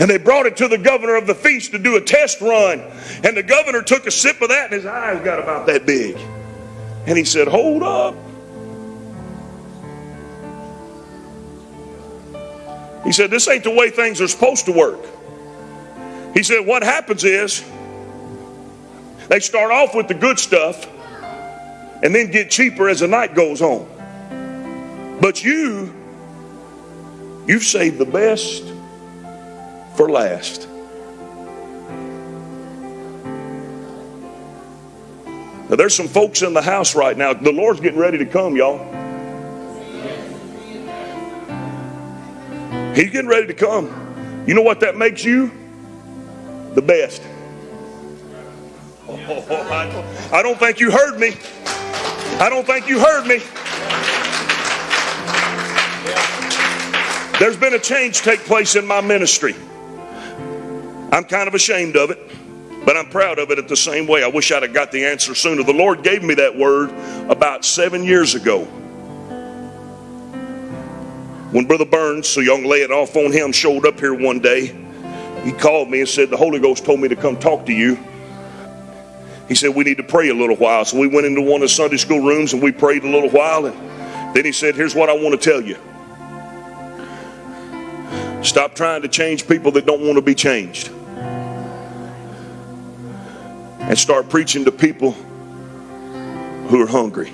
And they brought it to the governor of the feast to do a test run. And the governor took a sip of that and his eyes got about that big. And he said, Hold up. He said, This ain't the way things are supposed to work. He said, What happens is they start off with the good stuff and then get cheaper as the night goes on. But you You've saved the best for last. Now, there's some folks in the house right now. The Lord's getting ready to come, y'all. He's getting ready to come. You know what that makes you? The best. Oh, I, don't, I don't think you heard me. I don't think you heard me. There's been a change take place in my ministry. I'm kind of ashamed of it, but I'm proud of it at the same way. I wish I'd have got the answer sooner. The Lord gave me that word about seven years ago. When Brother Burns, so y'all lay it off on him, showed up here one day, he called me and said, The Holy Ghost told me to come talk to you. He said, We need to pray a little while. So we went into one of the Sunday school rooms and we prayed a little while. And then he said, Here's what I want to tell you. Stop trying to change people that don't want to be changed. And start preaching to people who are hungry.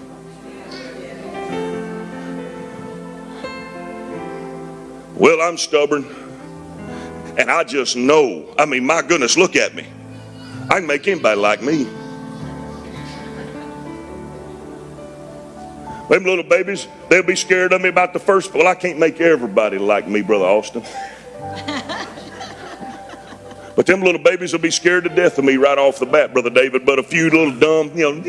Well, I'm stubborn. And I just know. I mean, my goodness, look at me. I can make anybody like me. Them little babies, they'll be scared of me about the first. Well, I can't make everybody like me, Brother Austin. But them little babies will be scared to death of me right off the bat, Brother David. But a few little dumb, you know,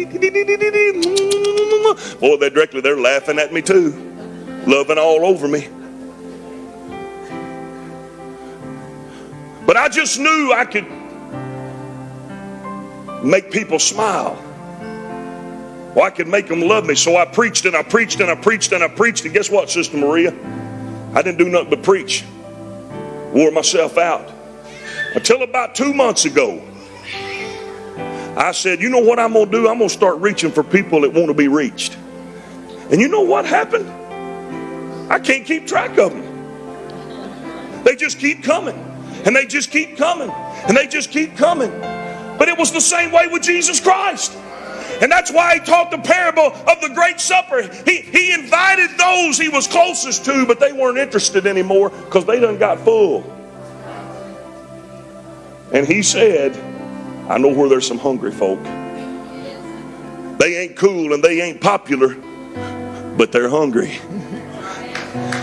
boy, they directly they're laughing at me too, loving all over me. But I just knew I could make people smile. Well, I could make them love me. So I preached and I preached and I preached and I preached. And guess what, Sister Maria? I didn't do nothing but preach. Wore myself out. Until about two months ago, I said, you know what I'm going to do? I'm going to start reaching for people that want to be reached. And you know what happened? I can't keep track of them. They just keep coming. And they just keep coming. And they just keep coming. But it was the same way with Jesus Christ. And that's why he taught the parable of the great supper. He, he invited those he was closest to, but they weren't interested anymore because they done got full. And he said, I know where there's some hungry folk. They ain't cool and they ain't popular, but they're hungry.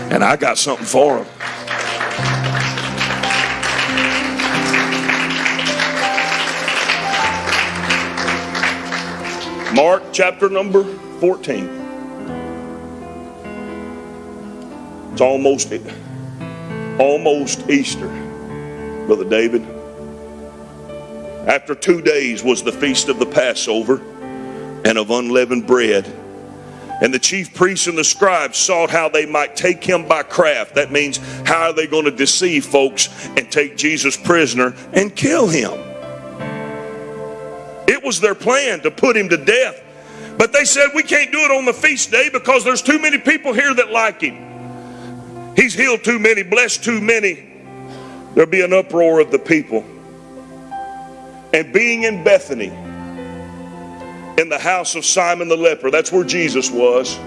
And I got something for them. Mark chapter number 14. It's almost almost Easter, Brother David. After two days was the feast of the Passover and of unleavened bread. And the chief priests and the scribes sought how they might take him by craft. That means, how are they going to deceive folks and take Jesus prisoner and kill him? It was their plan to put him to death. But they said, we can't do it on the feast day because there's too many people here that like him. He's healed too many, blessed too many. There'll be an uproar of the people. And being in Bethany, in the house of Simon the leper, that's where Jesus was,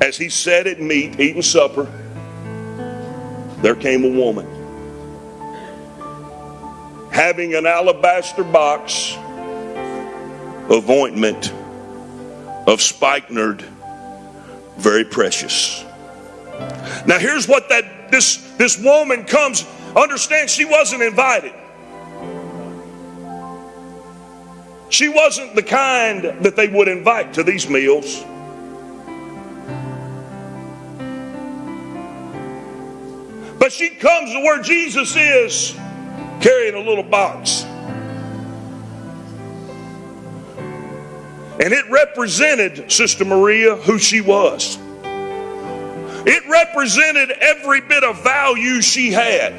as he sat at meat, eating supper, there came a woman having an alabaster box of ointment of spikenard, very precious. Now here's what that this this woman comes. Understand, she wasn't invited. She wasn't the kind that they would invite to these meals. But she comes to where Jesus is carrying a little box. And it represented Sister Maria who she was. It represented every bit of value she had.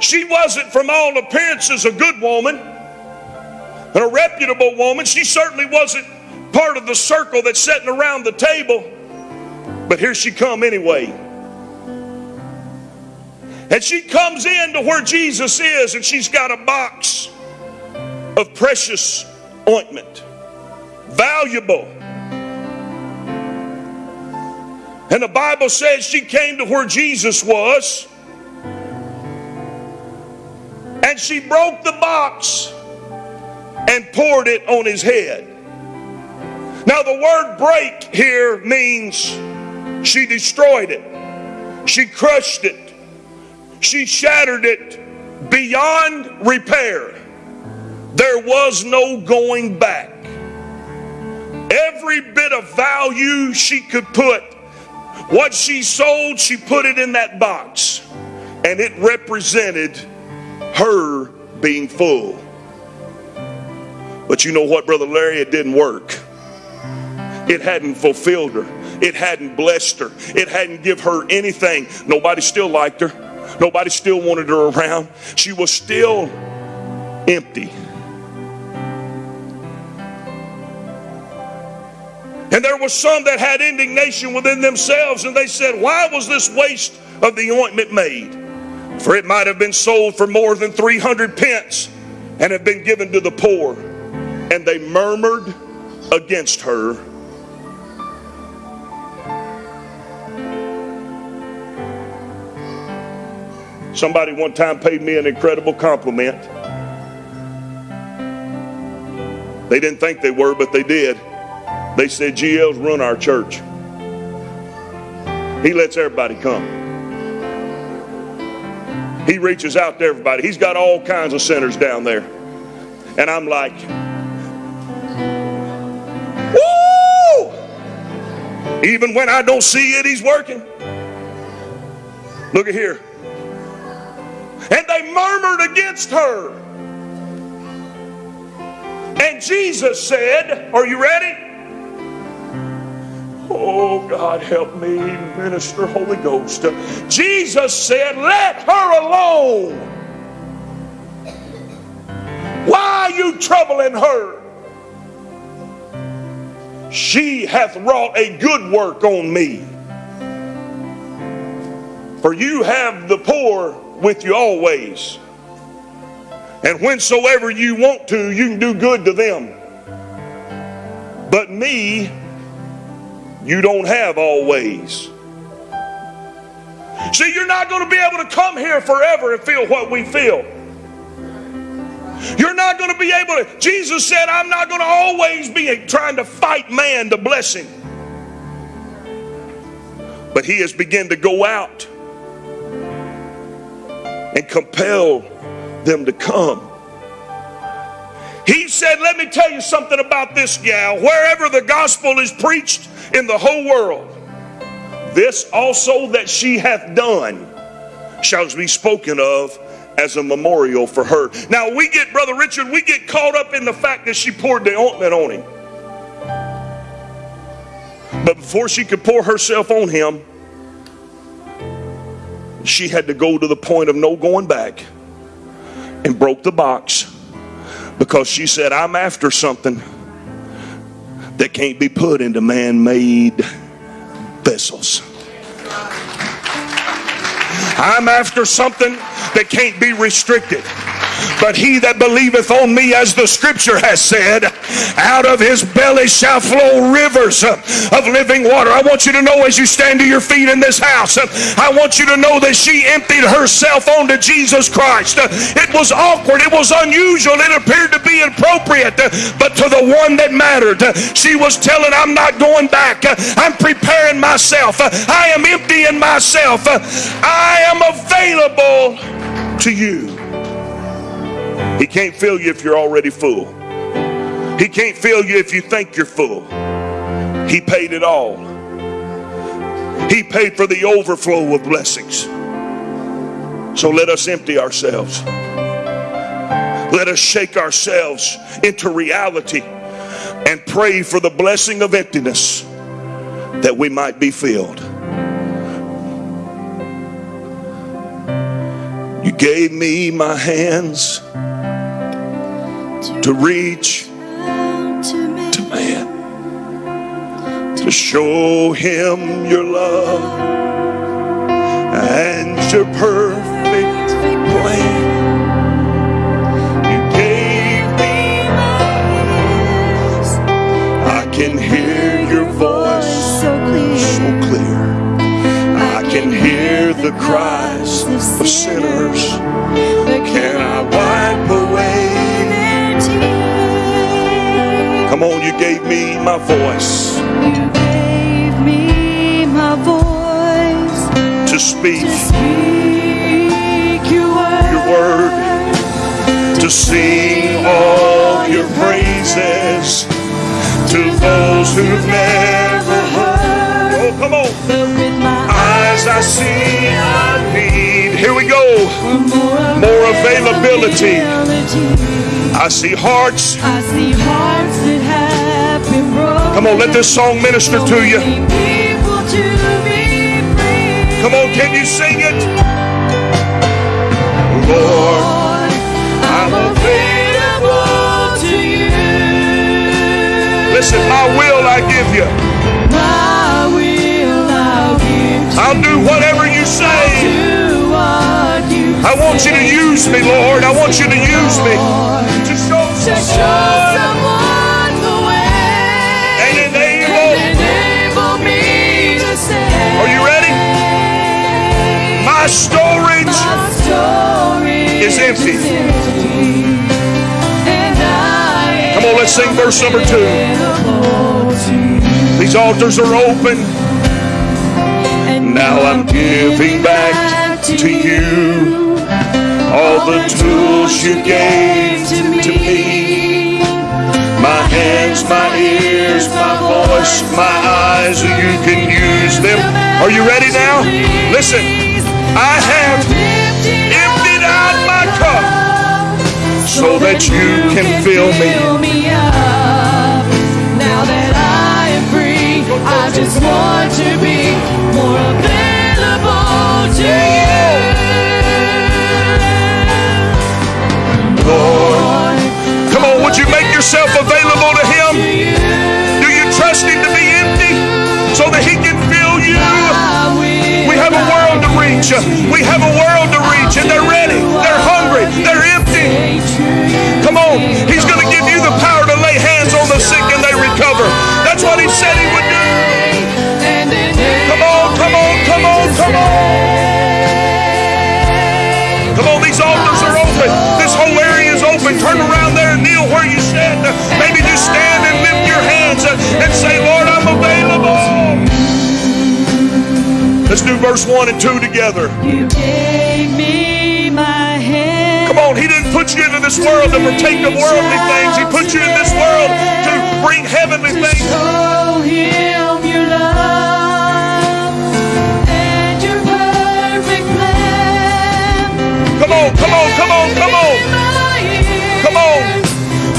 She wasn't, from all appearances, a good woman and a reputable woman. She certainly wasn't part of the circle that's sitting around the table. But here she come anyway. And she comes in to where Jesus is and she's got a box of precious ointment. Valuable. And the Bible says she came to where Jesus was. And she broke the box and poured it on his head. Now, the word break here means she destroyed it, she crushed it, she shattered it beyond repair. There was no going back. Every bit of value she could put, what she sold, she put it in that box. And it represented her being full. But you know what, Brother Larry? It didn't work. It hadn't fulfilled her. It hadn't blessed her. It hadn't give her anything. Nobody still liked her. Nobody still wanted her around. She was still empty. And there was some that had indignation within themselves, and they said, Why was this waste of the ointment made? For it might have been sold for more than 300 pence and have been given to the poor. And they murmured against her. Somebody one time paid me an incredible compliment. They didn't think they were, but they did. They said, GL's run our church. He lets everybody come. He reaches out to everybody. He's got all kinds of sinners down there. And I'm like, Even when I don't see it, he's working. Look at here. And they murmured against her. And Jesus said, Are you ready? Oh, God, help me, minister Holy Ghost. Jesus said, Let her alone. Why are you troubling her? She hath wrought a good work on me. For you have the poor with you always. And whensoever you want to, you can do good to them. But me, you don't have always. See, you're not going to be able to come here forever and feel what we feel. You're not going to be able to. Jesus said, I'm not going to always be trying to fight man to bless him. But he has begun to go out and compel them to come. He said, Let me tell you something about this gal. Wherever the gospel is preached in the whole world, this also that she hath done shall be spoken of as a memorial for her. Now, we get, Brother Richard, we get caught up in the fact that she poured the ointment on him. But before she could pour herself on him, she had to go to the point of no going back and broke the box because she said, I'm after something that can't be put into man made vessels. I'm after something that can't be restricted. But he that believeth on me, as the scripture has said, out of his belly shall flow rivers of living water. I want you to know as you stand to your feet in this house, I want you to know that she emptied herself onto Jesus Christ. It was awkward, it was unusual, it appeared to be inappropriate, but to the one that mattered, she was telling, I'm not going back. I'm preparing myself. I am emptying myself. I am available to you. He can't fill you if you're already full. He can't fill you if you think you're full. He paid it all. He paid for the overflow of blessings. So let us empty ourselves. Let us shake ourselves into reality and pray for the blessing of emptiness that we might be filled. You gave me my hands to reach to man, to show him your love and your perfect plan. You gave me my I can hear your voice so clear. so clear. the cries of sinners. Can I wipe Come on, you gave me my voice You gave me my voice to speak to speak your word. your word, to sing all your praises to those who've never heard. Oh, come on. Eyes I see, I need. Here we go. more, availability. I see hearts. I see hearts Come on, let this song minister to you. Many people to be free. Come on, can you sing it? Lord, I'm available to you. listen, my will I give you. My will I'll give to I'll do whatever you say. do what you I want you to use me, Lord. I want you to use me to show someone My storage. My story is empty. And I Come on, let's sing verse number two. These altars are open. Now I'm giving back to you all the tools you gave to me. My hands, my ears, my voice, my eyes, you can use them. Are you ready now? Listen, I have emptied out my cup so that you can fill me. up. Now that I am free, I just want to be more available to you. Lord, Come on, would you make yourself available to Him? Do you trust Him to be empty so that He can fill reach. We have a world to reach, and they're ready. They're hungry. They're empty. Come on. He's going to give you the power to lay hands on the sick and they recover. That's what He said He would do. Come on, come on, come on, come on. Come on, these altars are open. This whole area is open. Turn around there and kneel where you stand. Maybe just stand and lift your hands and say, Lord, Let's do verse 1 and 2 together. You gave me my hand. Come on, He didn't put you into this world to partake of worldly things. He put you in this world to bring heavenly to things. show him your love and your perfect plan. Come on, come on, come on, come on. Come on.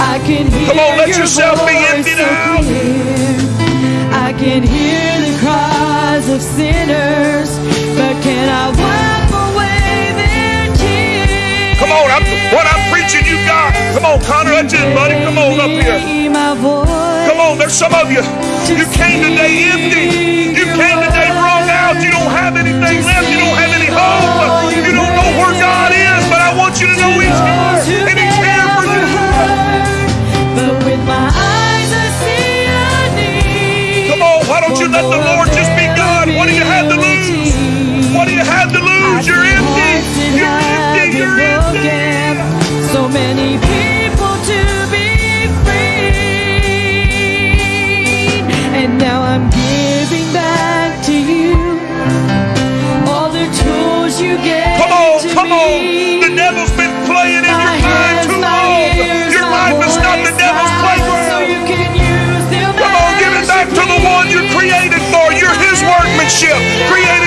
I can hear Come on, let your yourself be emptied so out. I can hear of sinners, but can I wipe away their tears? Come on, I'm, what I'm preaching, you got. Come on, Connor, that's it, buddy. Come on up here. My voice. Come on, there's some of you. You came today empty. You came today wrung out. You don't have anything left. You don't have any hope. You don't know where God is, but I want you to know He's here. And He's here for you. But with my eyes I see. Come on, why don't you let the Lord you have to lose? You're empty. You're empty. You're empty. So many people to be free. And now I'm giving back to you all the tools you gave Come on, to come me. on. The devil's been playing in your My mind hands, too long. ears, Your life is not the devil's eyes, So playground. you can use them Come on, give it back you to the one you're created for. You're his workmanship, created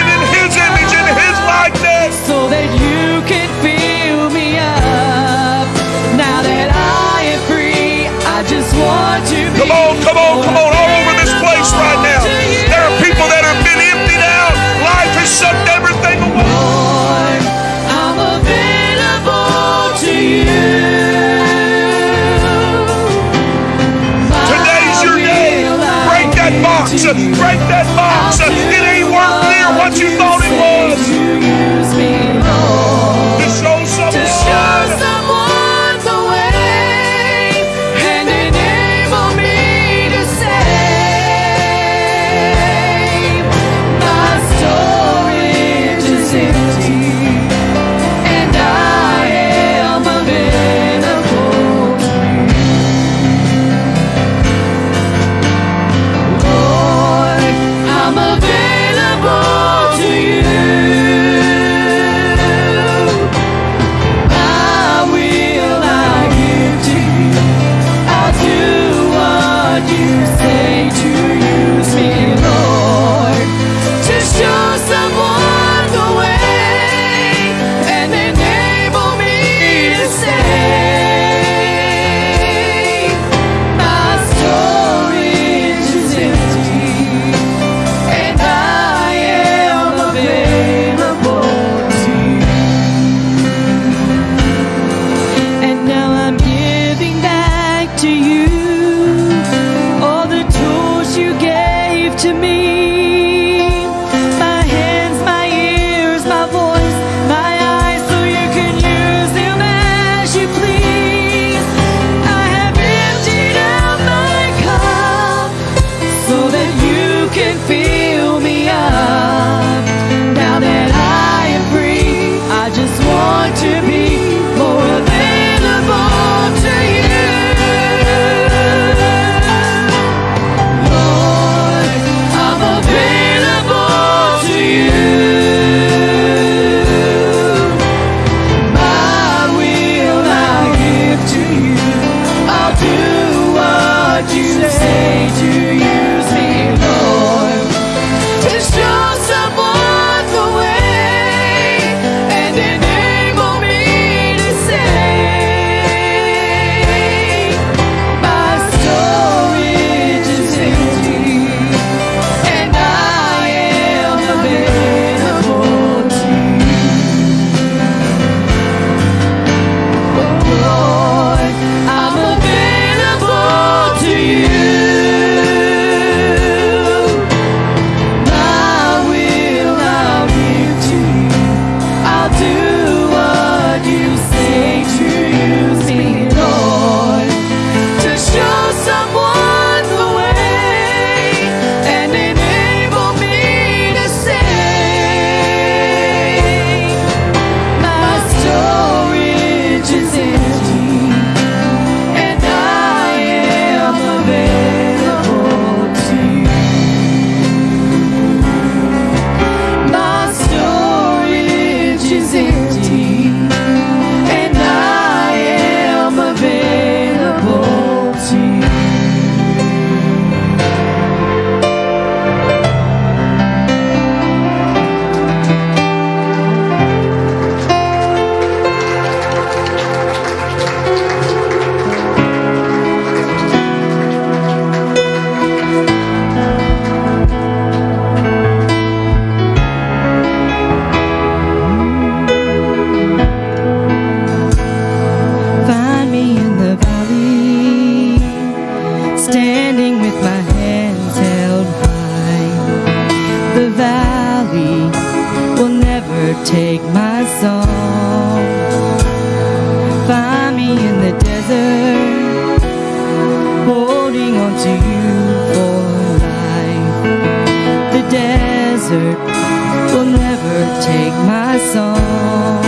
take my song.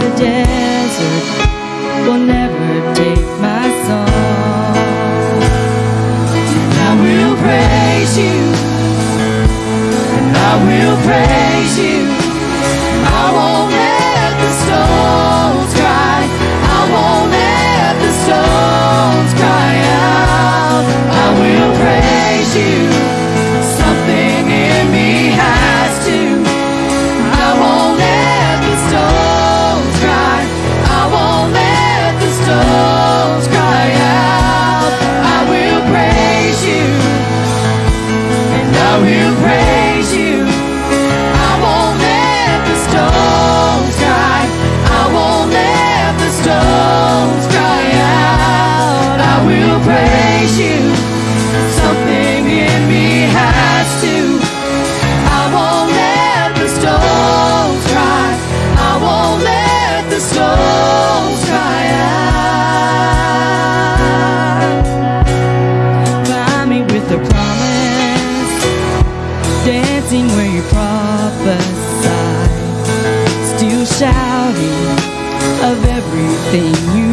The desert will never take my song. And I will praise you. And I will praise thing.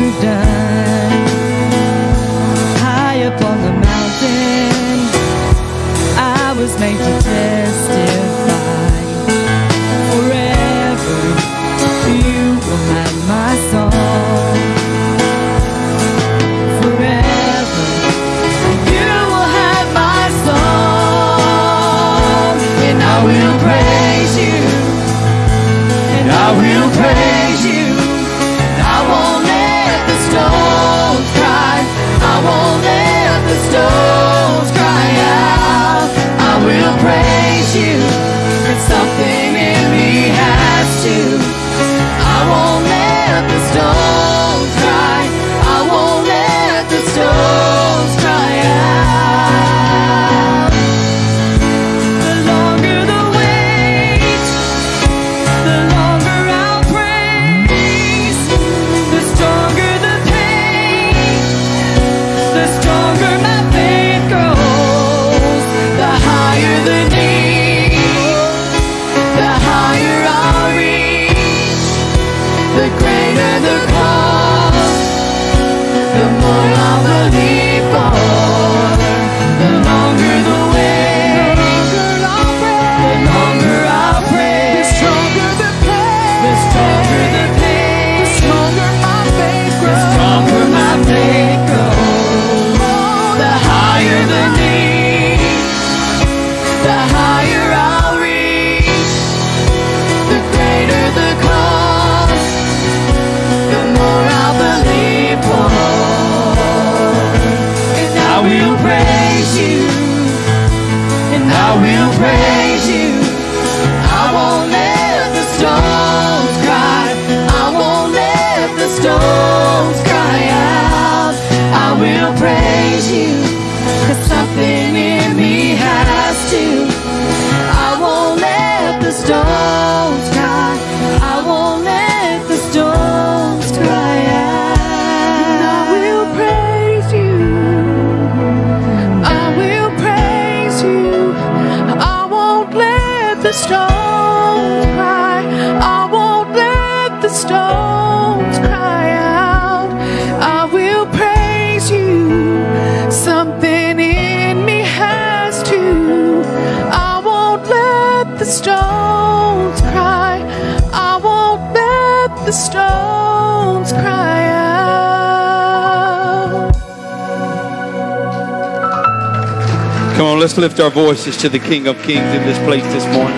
Lift our voices to the King of Kings in this place this morning.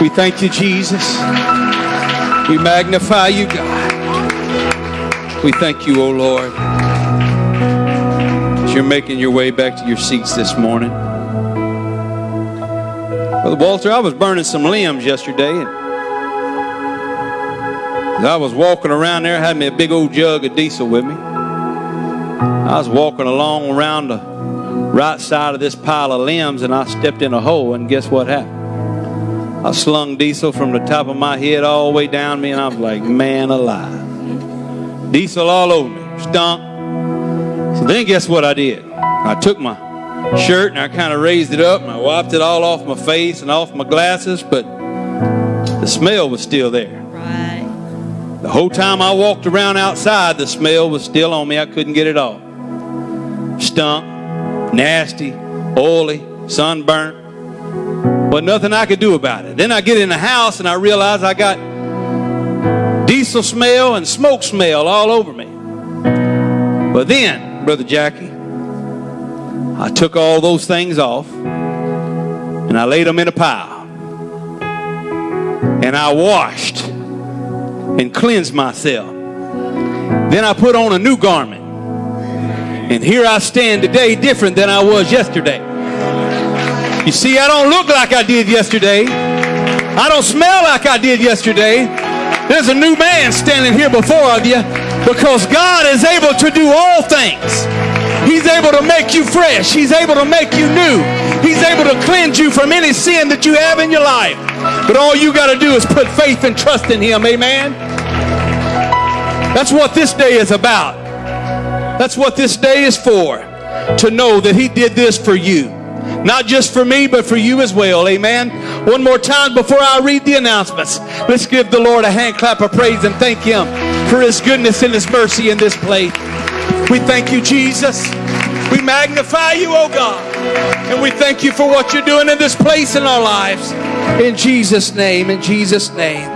We thank you, Jesus. We magnify you, God. We thank you, O Lord, as you're making your way back to your seats this morning. Brother Walter, I was burning some limbs yesterday, and I was walking around there, had me a big old jug of diesel with me. I was walking along around the right side of this pile of limbs and I stepped in a hole and guess what happened? I slung diesel from the top of my head all the way down me and I was like, man alive. Diesel all over me, stunk. So then guess what I did? I took my shirt and I kind of raised it up and I wiped it all off my face and off my glasses, but the smell was still there. Right. The whole time I walked around outside, the smell was still on me. I couldn't get it off. Stunk, nasty, oily, sunburnt. But nothing I could do about it. Then I get in the house and I realize I got diesel smell and smoke smell all over me. But then, Brother Jackie, I took all those things off and I laid them in a pile. And I washed and cleansed myself. Then I put on a new garment. And here I stand today different than I was yesterday. You see, I don't look like I did yesterday. I don't smell like I did yesterday. There's a new man standing here before of you because God is able to do all things. He's able to make you fresh. He's able to make you new. He's able to cleanse you from any sin that you have in your life. But all you got to do is put faith and trust in Him. Amen. That's what this day is about. That's what this day is for. To know that He did this for you. Not just for me, but for you as well. Amen. One more time before I read the announcements. Let's give the Lord a hand clap of praise and thank Him for His goodness and His mercy in this place. We thank you, Jesus. We magnify you, oh God. And we thank you for what you're doing in this place in our lives. In Jesus' name, in Jesus' name.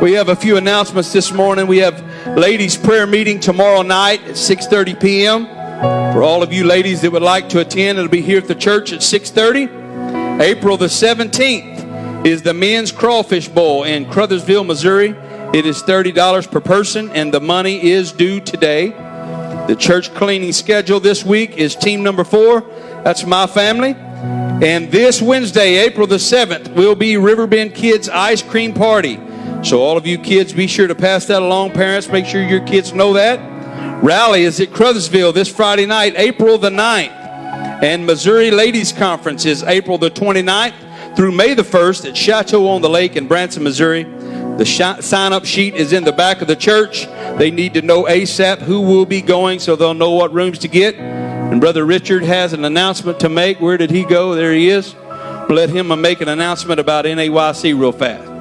We have a few announcements this morning. We have ladies' prayer meeting tomorrow night at 6:30 p.m. For all of you ladies that would like to attend, it'll be here at the church at 6:30. April the 17th is the men's crawfish bowl in Crothersville, Missouri. It is $30 per person and the money is due today. The church cleaning schedule this week is team number 4. That's my family. And this Wednesday, April the 7th, will be Riverbend Kids Ice Cream Party. So all of you kids, be sure to pass that along. Parents, make sure your kids know that. Rally is at Crothersville this Friday night, April the 9th. And Missouri Ladies Conference is April the 29th through May the 1st at Chateau on the Lake in Branson, Missouri. The sign up sheet is in the back of the church. They need to know ASAP who will be going so they'll know what rooms to get. And Brother Richard has an announcement to make. Where did he go? There he is. Let him uh, make an announcement about NAYC real fast.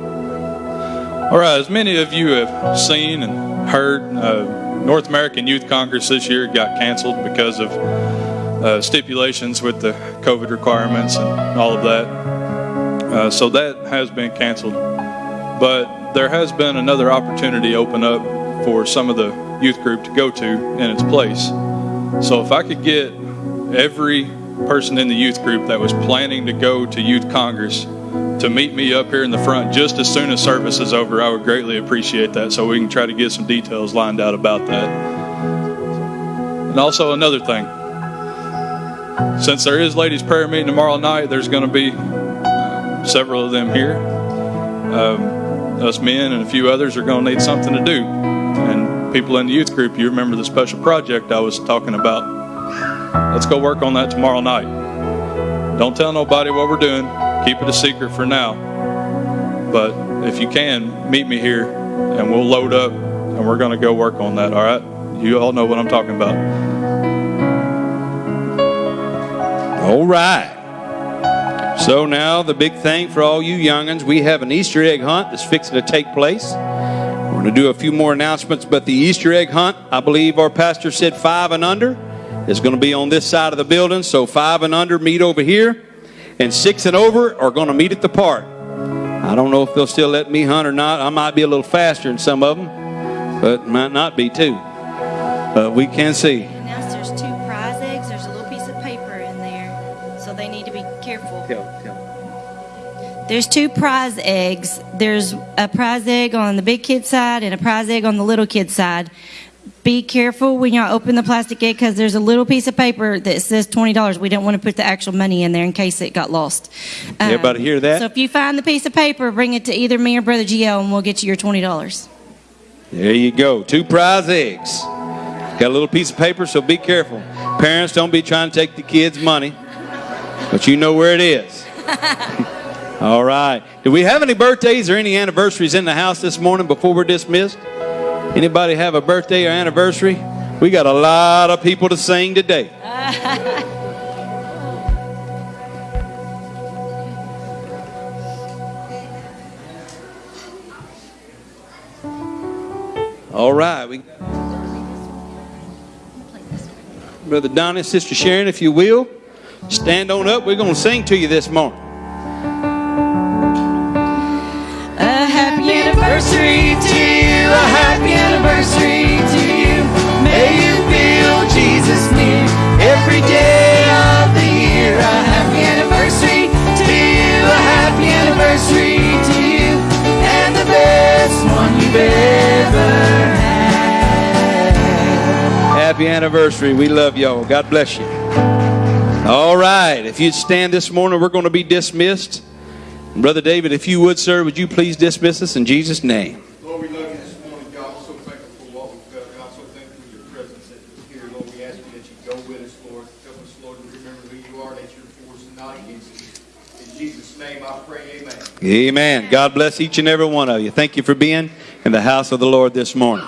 All right, as many of you have seen and heard, uh, North American Youth Congress this year got canceled because of uh, stipulations with the COVID requirements and all of that. Uh, so that has been canceled. But there has been another opportunity open up for some of the youth group to go to in its place. So if I could get every person in the youth group that was planning to go to Youth Congress to meet me up here in the front just as soon as service is over. I would greatly appreciate that so we can try to get some details lined out about that. And also, another thing since there is ladies' prayer meeting tomorrow night, there's going to be uh, several of them here. Um, us men and a few others are going to need something to do. And people in the youth group, you remember the special project I was talking about. Let's go work on that tomorrow night. Don't tell nobody what we're doing. Keep it a secret for now. But if you can, meet me here and we'll load up and we're going to go work on that. All right? You all know what I'm talking about. All right. So now the big thing for all you youngins, we have an Easter egg hunt that's fixing to take place. We're going to do a few more announcements, but the Easter egg hunt, I believe our pastor said five and under, is going to be on this side of the building. So five and under meet over here, and six and over are going to meet at the park. I don't know if they'll still let me hunt or not. I might be a little faster than some of them, but might not be too. But we can see. Announced there's two prize eggs. There's a little piece of paper in there, so they need to be careful. There's two prize eggs. There's a prize egg on the big kid side and a prize egg on the little kid side. Be careful when y'all open the plastic egg because there's a little piece of paper that says twenty dollars. We don't want to put the actual money in there in case it got lost. Um, Everybody hear that? So if you find the piece of paper, bring it to either me or Brother GL, and we'll get you your twenty dollars. There you go. Two prize eggs. Got a little piece of paper, so be careful. Parents, don't be trying to take the kids' money, but you know where it is. *laughs* All right. Do we have any birthdays or any anniversaries in the house this morning before we're dismissed? Anybody have a birthday or anniversary? We got a lot of people to sing today. *laughs* All right. We Brother Donnie, Sister Sharon, if you will, stand on up. We're going to sing to you this morning. A happy anniversary happy anniversary to you. May you feel Jesus near every day of the year. A happy anniversary to you, a happy anniversary to you, and the best one you've ever had. Happy anniversary. We love y'all. God bless you. All right. If you'd stand this morning, we're going to be dismissed. Brother David, if you would, sir, would you please dismiss us in Jesus' name? Lord, we love you this morning, God. We're so thankful for what we've got. God, so thankful for your presence that is here. Lord, we ask you that you go with us, Lord. Help us, Lord, to remember who you are, that you're for us and not against us. In Jesus' name I pray, amen. God bless each and every one of you. Thank you for being in the house of the Lord this morning.